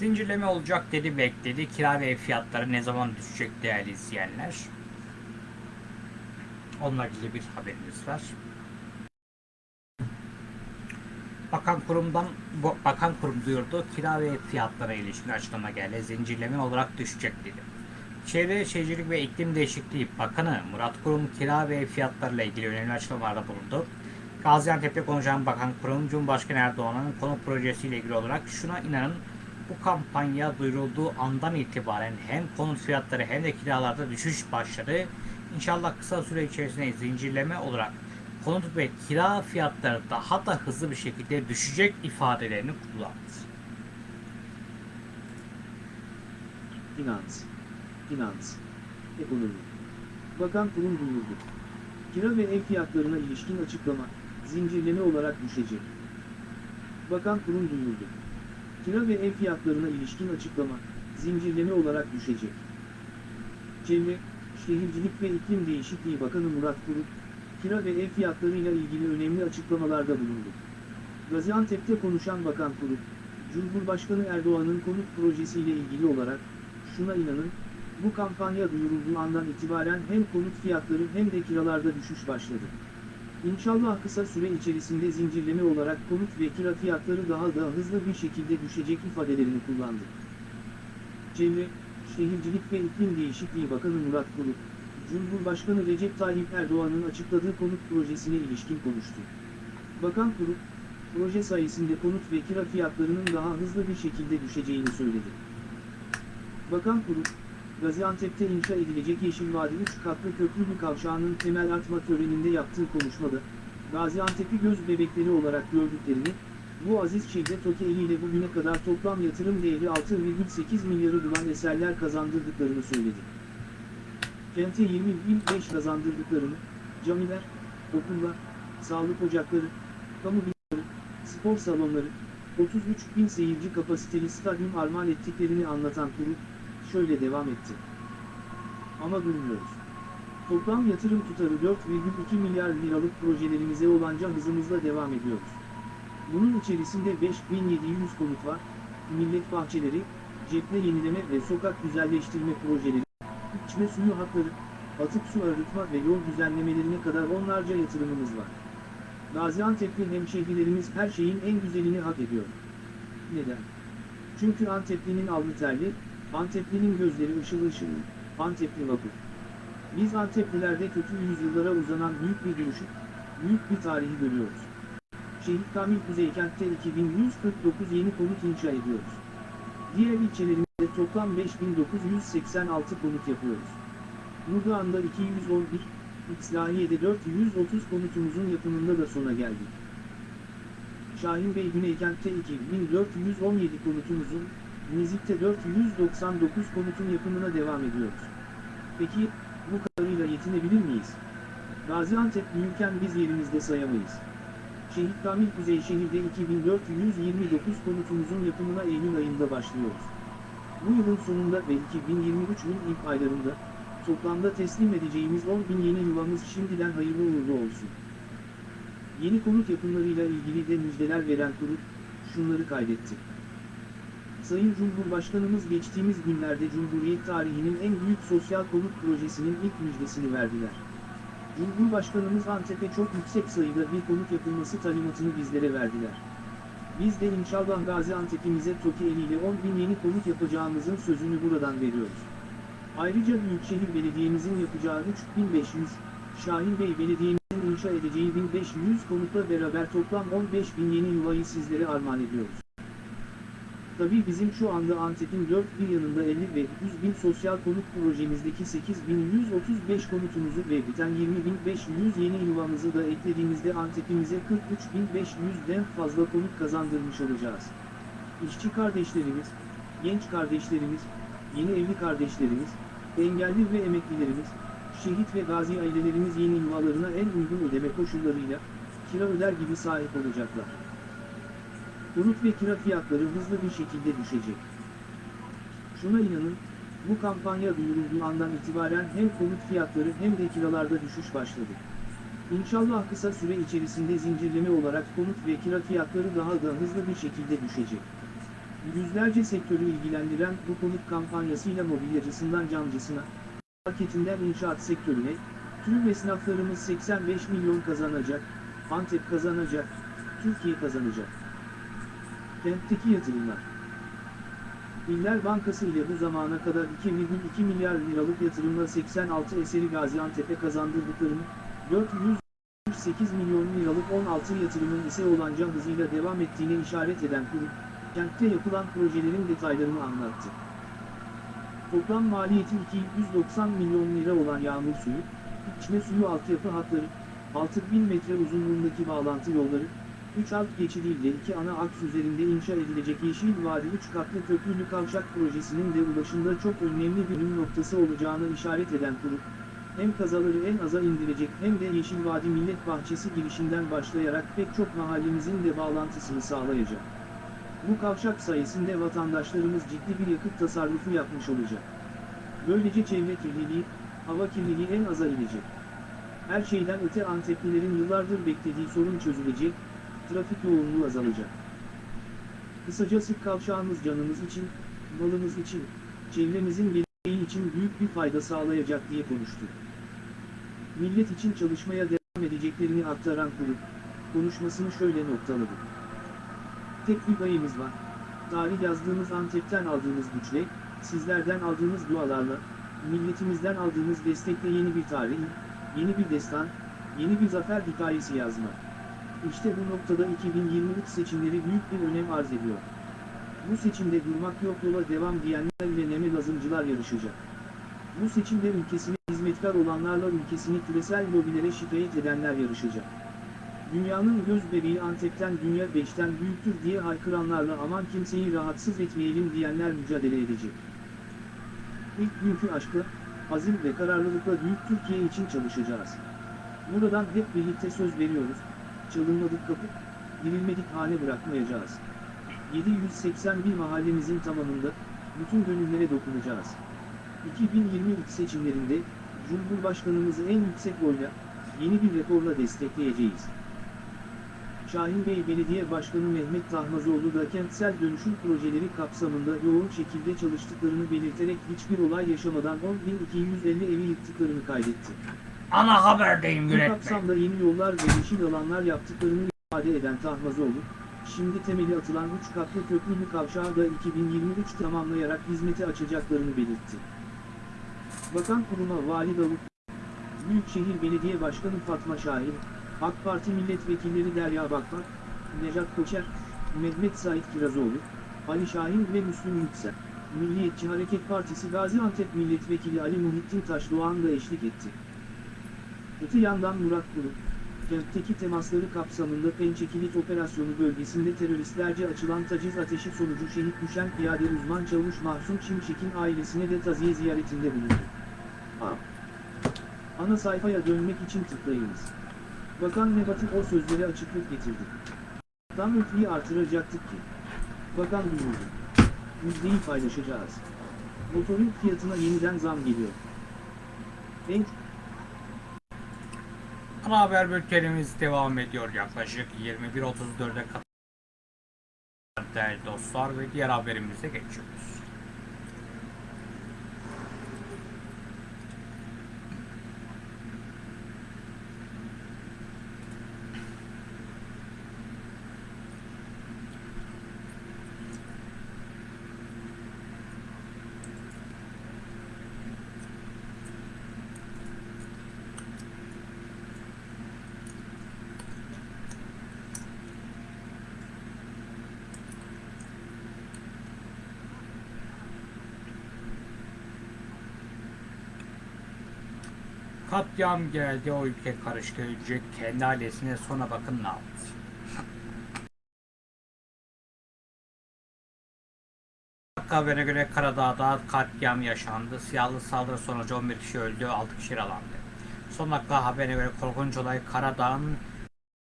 Zincirleme olacak dedi bekledi. Kira ve ev fiyatları ne zaman düşecek değerli izleyenler? Onunla ilgili bir haberimiz var. Bakan kurumdan bakan kurum duyurdu. Kira ve ev fiyatlarına ilişkin açıklama geldi. Zincirleme olarak düşecek dedi. Çevre Şehircilik ve İklim Değişikliği Bakanı Murat Kurum kira ve ev fiyatlarıyla ilgili önemli açıklamalarda bulundu. Gaziantep'te konuşan Bakan Kurum, Cumhurbaşkanı Erdoğan'ın konut projesiyle ilgili olarak şuna inanın bu kampanya duyurulduğu andan itibaren hem konut fiyatları hem de kiralarda düşüş başladı. İnşallah kısa süre içerisinde zincirleme olarak konut ve kira fiyatları daha da hızlı bir şekilde düşecek ifadelerini kullandı. Finans. Finans. Ekonomi. Bakan kurum duyurdu. Kira ve ev fiyatlarına ilişkin açıklama, zincirleme olarak düşecek. Bakan kurum duyurdu. Kira ve ev fiyatlarına ilişkin açıklama, zincirleme olarak düşecek. Çevre, Şehircilik ve İklim Değişikliği Bakanı Murat Kurum, kira ve ev fiyatlarıyla ilgili önemli açıklamalarda bulundu. Gaziantep'te konuşan Bakan Kurum, Cumhurbaşkanı Erdoğan'ın konut projesiyle ilgili olarak, şuna inanın, bu kampanya duyurulduğu andan itibaren hem konut fiyatları hem de kiralarda düşüş başladı. İnşallah kısa süre içerisinde zincirleme olarak konut ve kira fiyatları daha da hızlı bir şekilde düşecek ifadelerini kullandı. Çevre, Şehircilik ve İklim Değişikliği Bakanı Murat Kurum, Cumhurbaşkanı Recep Tayyip Erdoğan'ın açıkladığı konut projesine ilişkin konuştu. Bakan Kurum, proje sayesinde konut ve kira fiyatlarının daha hızlı bir şekilde düşeceğini söyledi. Bakan Kurum, Gaziantep'te inşa edilecek Yeşil Vadi 3 katlı köprülü kavşağının temel atma töreninde yaptığı konuşmada, Gaziantep'i göz bebekleri olarak gördüklerini, bu aziz şehre TOKİ eliyle bugüne kadar toplam yatırım değeri 6,8 milyarı bulan eserler kazandırdıklarını söyledi. Kente 20.005 kazandırdıklarını, camiler, okullar, sağlık ocakları, kamu binaları, spor salonları, 33 bin seyirci kapasiteli stadyum armağan ettiklerini anlatan kurum, şöyle devam etti. Ama durmuyoruz. Toplam yatırım tutarı 4,2 milyar liralık projelerimize olanca hızımızla devam ediyoruz. Bunun içerisinde 5700 konut var, millet bahçeleri, cephe yenileme ve sokak güzelleştirme projeleri, içme suyu hatları, atık su arıtma ve yol düzenlemelerine kadar onlarca yatırımımız var. Gaziantep'li hemşehrilerimiz her şeyin en güzelini hak ediyor. Neden? Çünkü Antepli'nin alnı terli, Antepli'nin gözleri ışıl ışıl, Antepli vapur. Biz Anteplilerde kötü yüzyıllara uzanan büyük bir duruşu, büyük bir tarihi görüyoruz. Şehit Kamil Kuzeykent'te 2149 yeni konut inşa ediyoruz. Diğer ilçelerimizde toplam 5986 konut yapıyoruz. Nurdoğan'da 211, İslahiye'de 430 konutumuzun yapımında da sona geldik. Şahin Bey Güneykent'te 2417 konutumuzun, Nizip'te 499 konutun yapımına devam ediyoruz. Peki, bu kadarıyla yetinebilir miyiz? Gaziantep büyürken biz yerimizde sayamayız. Şehit Kamil Kuzeyşehir'de 2429 konutumuzun yapımına Eylül ayında başlıyoruz. Bu yılın sonunda ve 2023'ün ilk aylarında, toplamda teslim edeceğimiz 10 bin yeni yuvamız şimdiden hayırlı uğurlu olsun. Yeni konut yapımlarıyla ilgili de müjdeler veren kurum, şunları kaydetti. Sayın Cumhurbaşkanımız geçtiğimiz günlerde Cumhuriyet tarihinin en büyük sosyal konut projesinin ilk müjdesini verdiler. Cumhurbaşkanımız Antep'e çok yüksek sayıda bir konut yapılması talimatını bizlere verdiler. Biz de inşallah Gaziantep'imize TOKİ eliyle 10 bin yeni konut yapacağımızın sözünü buradan veriyoruz. Ayrıca Büyükşehir Belediye'mizin yapacağı 3500, Şahin Bey Belediye'mizin inşa edeceği 1500 konutla beraber toplam 15 bin yeni yuvayı sizlere armağan ediyoruz. Tabii bizim şu anda Antep'in dört bir yanında 50 ve 100 bin sosyal konut projemizdeki 8135 konutumuzu ve biten 20.500 yeni yuvamızı da eklediğimizde Antep'imize 43.500'den fazla konut kazandırmış olacağız. İşçi kardeşlerimiz, genç kardeşlerimiz, yeni evli kardeşlerimiz, engelli ve emeklilerimiz, şehit ve gazi ailelerimiz yeni yuvalarına en uygun ödeme koşullarıyla, kira öder gibi sahip olacaklar. Konut ve kira fiyatları hızlı bir şekilde düşecek. Şuna inanın, bu kampanya duyurulduğu andan itibaren hem konut fiyatları hem de kiralarda düşüş başladı. İnşallah kısa süre içerisinde zincirleme olarak konut ve kira fiyatları daha da hızlı bir şekilde düşecek. Yüzlerce sektörü ilgilendiren bu konut kampanyasıyla mobilyacısından camcısına, marketinden inşaat sektörüne, tüm esnaflarımız 85 milyon kazanacak, Antep kazanacak, Türkiye kazanacak. Kentteki yatırımlar. İller Bankası ile bu zamana kadar 2,2 milyar liralık yatırımla 86 eseri Gaziantep'e kazandırdıklarını, 408 milyon liralık 16 yatırımın ise olanca hızıyla devam ettiğine işaret eden kurum, kentte yapılan projelerin detaylarını anlattı. Toplam maliyeti 290 milyon lira olan yağmur suyu, içme suyu altyapı hatları, 6000 metre uzunluğundaki bağlantı yolları, 3 alt geçidiyle iki ana aks üzerinde inşa edilecek Yeşil Vadi 3 katlı köprülü kavşak projesinin de ulaşımda çok önemli bir ünlem noktası olacağına işaret eden kurum, hem kazaları en aza indirecek hem de Yeşil Vadi Millet Bahçesi girişinden başlayarak pek çok mahallemizin de bağlantısını sağlayacak. Bu kavşak sayesinde vatandaşlarımız ciddi bir yakıt tasarrufu yapmış olacak. Böylece çevre kirliliği, hava kirliliği en aza inecek. Her şeyden öte Anteplilerin yıllardır beklediği sorun çözülecek, trafik yoğunluğu azalacak. Kısacası kavşağımız canımız için, malımız için, çevremizin geleceği için büyük bir fayda sağlayacak diye konuştu. Millet için çalışmaya devam edeceklerini aktaran kurum, konuşmasını şöyle noktaladı. Tek bir payımız var. Tarih yazdığımız Antep'ten aldığımız güçle, sizlerden aldığımız dualarla, milletimizden aldığımız destekle yeni bir tarih, yeni bir destan, yeni bir zafer hikayesi yazmak. İşte bu noktada 2023 seçimleri büyük bir önem arz ediyor. Bu seçimde durmak yok yola devam diyenler ve neme lazımcılar yarışacak. Bu seçimde ülkesine hizmetkar olanlarla ülkesini küresel lobilere şikayet edenler yarışacak. Dünyanın göz bebeği Antep'ten dünya 5'ten büyüktür diye haykıranlarla aman kimseyi rahatsız etmeyelim diyenler mücadele edecek. İlk günkü aşkla, azim ve kararlılıkla büyük Türkiye için çalışacağız. Buradan hep birlikte söz veriyoruz, çalınmadık kapı, girilmedik hane bırakmayacağız. 781 mahallemizin tamamında, bütün gönüllere dokunacağız. 2023 seçimlerinde, Cumhurbaşkanımızı en yüksek oyla, yeni bir rekorla destekleyeceğiz. Şahin Bey Belediye Başkanı Mehmet Tahmazoğlu da kentsel dönüşüm projeleri kapsamında yoğun şekilde çalıştıklarını belirterek hiçbir olay yaşamadan 10.250 evi yıktıklarını kaydetti. Ana haberdeyim Bu yönetmen. kapsamda yeni yollar ve yeşil alanlar yaptıklarını ifade eden Tahmazoğlu, şimdi temeli atılan 3 katlı köprülü kavşağı da 2023 tamamlayarak hizmete açacaklarını belirtti. Bakan kuruma Vali Davut, Büyükşehir Belediye Başkanı Fatma Şahin, AK Parti milletvekilleri Derya Bakmak, Nejat Koçer, Mehmet Sait Kirazoğlu, Ali Şahin ve Müslüm Yüksel. Milliyetçi Hareket Partisi Gaziantep Milletvekili Ali Muhittin Taşdoğan da eşlik etti. Öte yandan Murat Kurum, kentteki temasları kapsamında Pençe Kilit Operasyonu bölgesinde teröristlerce açılan taciz ateşi sonucu şehit düşen piyade uzman çavuş Mahsun Şimşek'in ailesine de taziye ziyaretinde bulundu. A. Ana sayfaya dönmek için tıklayınız. Bakan Nebati o sözlere açıklık getirdi. Tam ötliği artıracaktık ki. Bakan duyurdu. Müjdeyi paylaşacağız. Motorun fiyatına yeniden zam geliyor. En Ana haber bültenimiz devam ediyor yaklaşık 21.34'e kadar değerli dostlar ve diğer haberimize geçiyoruz. Katliam geldi o ülke karıştı önce kendi ailesine sonra bakın ne yaptı. Habere göre Karadağ'da katliam yaşandı. Siyahlı saldırı sonucu 11 kişi öldü, 6 kişi yaralandı. Son dakika haberine göre korkunç olay Karadağ'ın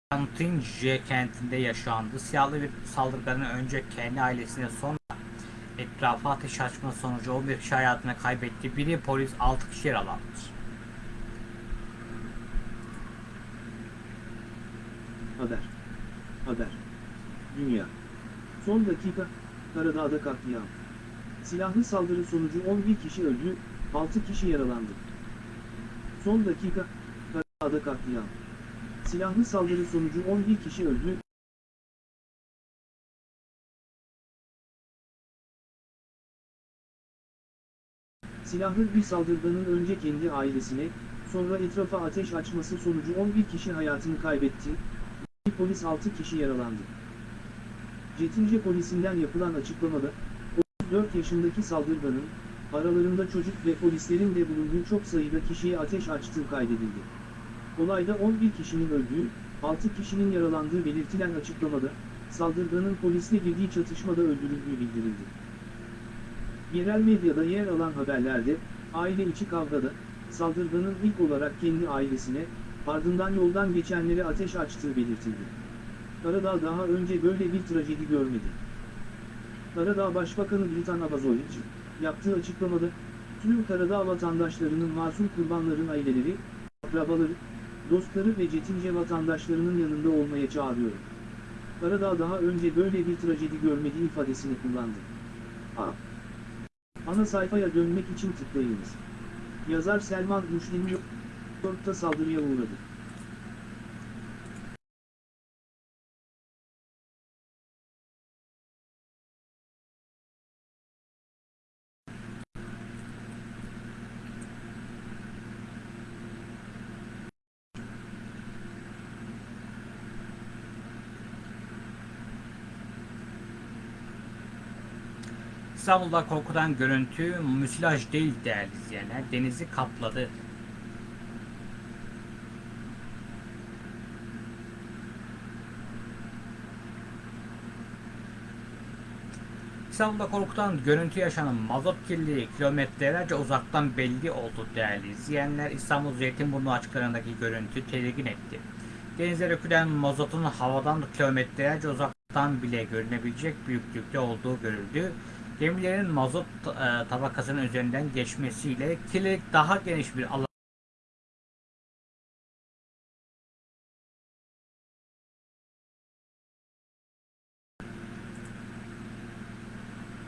Kantince kentinde yaşandı. Siyahlı bir saldırganın önce kendi ailesine sonra etrafa ateş açma sonucu 11 kişi hayatını kaybetti. Biri polis 6 kişi yaralandı. Haber. Haber. Dünya. Son dakika, Karadağ'da katliam. Silahlı saldırı sonucu 11 kişi öldü, 6 kişi yaralandı. Son dakika, Karadağ'da katliam. Silahlı saldırı sonucu 11 kişi öldü, Silahlı bir saldırganın önce kendi ailesine, sonra etrafa ateş açması sonucu 11 kişi hayatını kaybetti, polis 6 kişi yaralandı. Cetince polisinden yapılan açıklamada, 34 yaşındaki saldırganın, aralarında çocuk ve polislerin de bulunduğu çok sayıda kişiye ateş açtığı kaydedildi. Olayda 11 kişinin öldüğü, 6 kişinin yaralandığı belirtilen açıklamada, saldırganın polisle girdiği çatışmada öldürüldüğü bildirildi. Yerel medyada yer alan haberlerde, aile içi kavgada, saldırganın ilk olarak kendi ailesine, ardından yoldan geçenlere ateş açtığı belirtildi. Karadağ daha önce böyle bir trajedi görmedi. Karadağ Başbakanı Britan Abazovic, yaptığı açıklamada, tüm Karadağ vatandaşlarının masum kurbanların aileleri, akrabaları, dostları ve Cetince vatandaşlarının yanında olmaya çağırıyor. Karadağ daha önce böyle bir trajedi görmedi ifadesini kullandı. A. Ana sayfaya dönmek için tıklayınız. Yazar Selman New York'ta saldırıya uğradı. İstanbul'da korkudan görüntü müsilaj değil değerli izleyenler. Denizi kapladı. İstanbul'da korkutan görüntü yaşanan mazot kirliliği kilometrelerce uzaktan belli oldu değerli izleyenler. İstanbul Zeytinburnu açıklarındaki görüntü tedirgin etti. Denize dökülen mazotun havadan kilometrelerce uzaktan bile görünebilecek büyüklükte olduğu görüldü. Gemilerin mazot e, tabakasının üzerinden geçmesiyle kirlilik daha geniş bir alan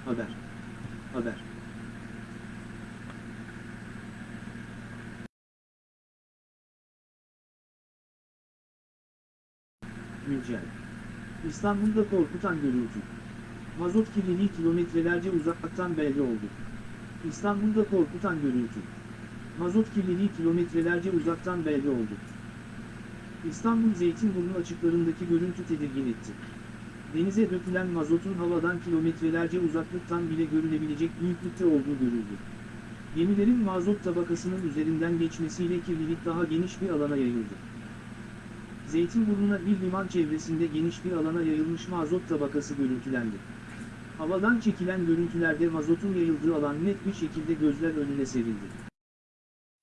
Haber. Haber. Güncel. İstanbul'da korkutan görüntü. Mazot kirliliği kilometrelerce uzaktan belli oldu. İstanbul'da korkutan görüntü. Mazot kirliliği kilometrelerce uzaktan belli oldu. İstanbul Zeytinburnu açıklarındaki görüntü tedirgin etti. Denize dökülen mazotun havadan kilometrelerce uzaklıktan bile görülebilecek büyüklükte olduğu görüldü. Gemilerin mazot tabakasının üzerinden geçmesiyle kirlilik daha geniş bir alana yayıldı. Zeytinburnu'na bir liman çevresinde geniş bir alana yayılmış mazot tabakası görüntülendi. Havadan çekilen görüntülerde mazotun yayıldığı alan net bir şekilde gözler önüne serildi.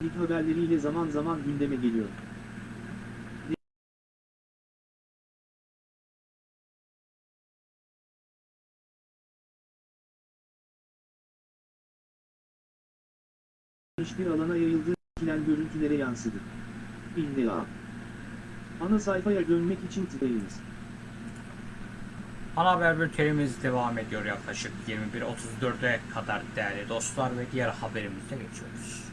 İlk haberleriyle zaman zaman gündeme geliyor. Geniş bir alana yayıldığı çekilen görüntülere yansıdı. İlla. Ana sayfaya dönmek için tıklayınız. Ana haber bültenimiz devam ediyor yaklaşık 21.34'e kadar değerli dostlar ve diğer haberimize geçiyoruz.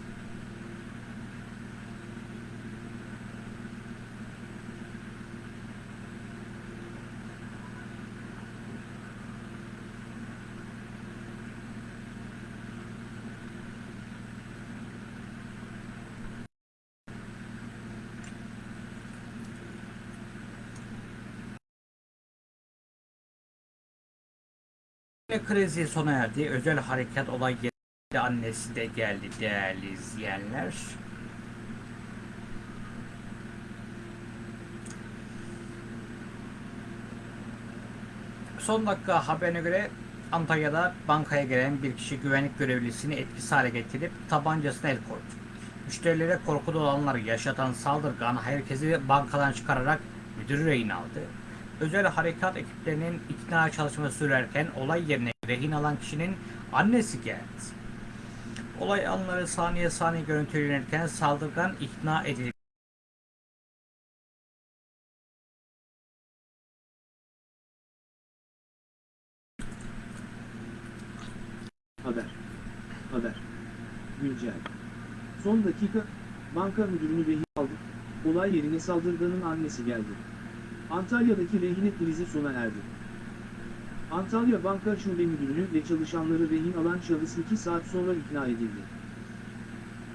Krizi sona erdi. Özel harekat olay yerinde annesi de geldi değerli izleyenler. Son dakika haberine göre Antalya'da bankaya gelen bir kişi güvenlik görevlisini etkisiz hale getirip tabancasına el koydu. Müşterilere korkuda olanları yaşatan saldırgan herkesi bankadan çıkararak müdürü rehin aldı. Özel harekat ekiplerinin ikna çalışması sürerken olay yerine rehin alan kişinin annesi geldi. Olay anları saniye saniye görüntülenirken saldırgan ikna edilip Haber. Haber. Güncel. Son dakika, banka müdürünü rehin aldı. Olay yerine saldırganın annesi geldi. Antalya'daki rehine krizi sona erdi. Antalya Banka Şube Müdürünü ve çalışanları rehin alan şahıs 2 saat sonra ikna edildi.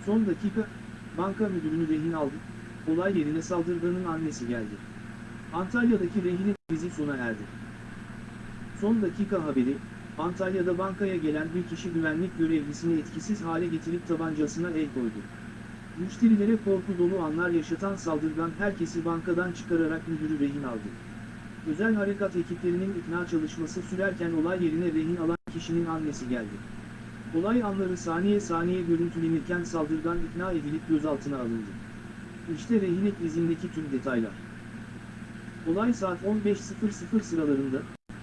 Son dakika, banka müdürünü rehin aldı. Olay yerine saldırganın annesi geldi. Antalya'daki rehine krizi sona erdi. Son dakika haberi, Antalya'da bankaya gelen bir kişi güvenlik görevlisini etkisiz hale getirip tabancasına el koydu. Müşterilere korku dolu anlar yaşatan saldırgan herkesi bankadan çıkararak müdürü rehin aldı. Özel harekat ekiplerinin ikna çalışması sürerken olay yerine rehin alan kişinin annesi geldi. Olay anları saniye saniye görüntülenirken saldırgan ikna edilip gözaltına alındı. İşte rehine krizindeki tüm detaylar. Olay saat 15.00 sıralarında,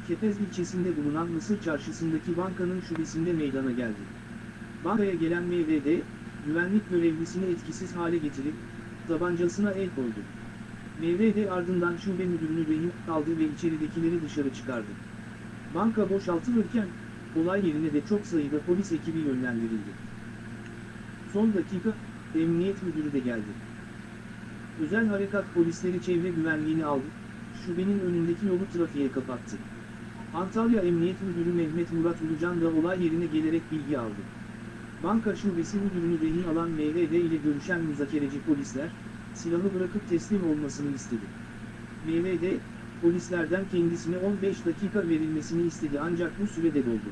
Kepez ilçesinde bulunan Mısır Çarşısı'ndaki bankanın şubesinde meydana geldi. Bankaya gelen MVD, güvenlik görevlisini etkisiz hale getirip, tabancasına el koydu. MVD ardından şube müdürünü rehin aldı ve içeridekileri dışarı çıkardı. Banka boşaltılırken, olay yerine de çok sayıda polis ekibi yönlendirildi. Son dakika, emniyet müdürü de geldi. Özel harekat polisleri çevre güvenliğini aldı, şubenin önündeki yolu trafiğe kapattı. Antalya Emniyet Müdürü Mehmet Murat Ulucan da olay yerine gelerek bilgi aldı. Banka şubesi müdürünü rehin alan MVD ile görüşen müzakereci polisler, silahı bırakıp teslim olmasını istedi. MVD, polislerden kendisine 15 dakika verilmesini istedi ancak bu sürede doldu.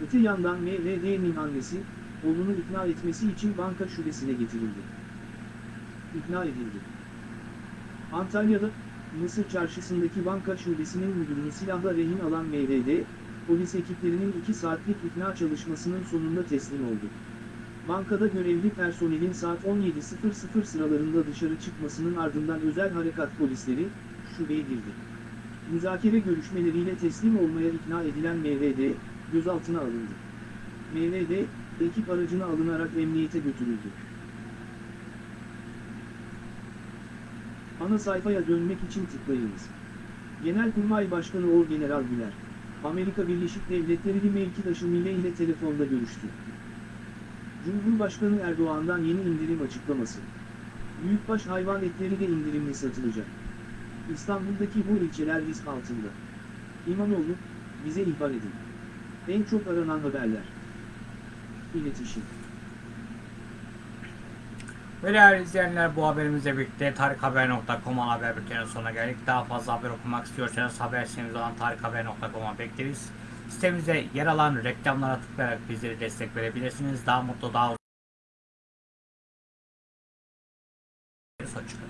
Öte yandan MVD'nin annesi, oğlunu ikna etmesi için banka şubesine getirildi. İkna edildi. Antalya'da, Mısır Çarşısı'ndaki banka şubesinin müdürünü silahla rehin alan MVD, polis ekiplerinin 2 saatlik ikna çalışmasının sonunda teslim oldu. Bankada görevli personelin saat 17.00 sıralarında dışarı çıkmasının ardından özel harekat polisleri, şubeye girdi. Müzakere görüşmeleriyle teslim olmaya ikna edilen MVD, gözaltına alındı. MVD, ekip aracına alınarak emniyete götürüldü. Ana sayfaya dönmek için tıklayınız. Genelkurmay Başkanı Orgeneral Güler, Amerika Birleşik Devletleri mevkidaşı Mille ile telefonda görüştü. Cumhurbaşkanı Erdoğan'dan yeni indirim açıklaması. Büyükbaş hayvan etleri de indirimli satılacak. İstanbul'daki bu ilçeler risk altında. İmamoğlu, bize ihbar edin. En çok aranan haberler. İletişim. Ve değerli izleyenler bu haberimizle birlikte tarikhaber.com haber bültenin sonuna geldik. Daha fazla haber okumak istiyorsanız haber sitemiz olan tarikhaber.com'a bekleriz. Sitemizde yer alan reklamlara tıklayarak bizleri destek verebilirsiniz. Daha mutlu, daha uzun. Hoşçakalın.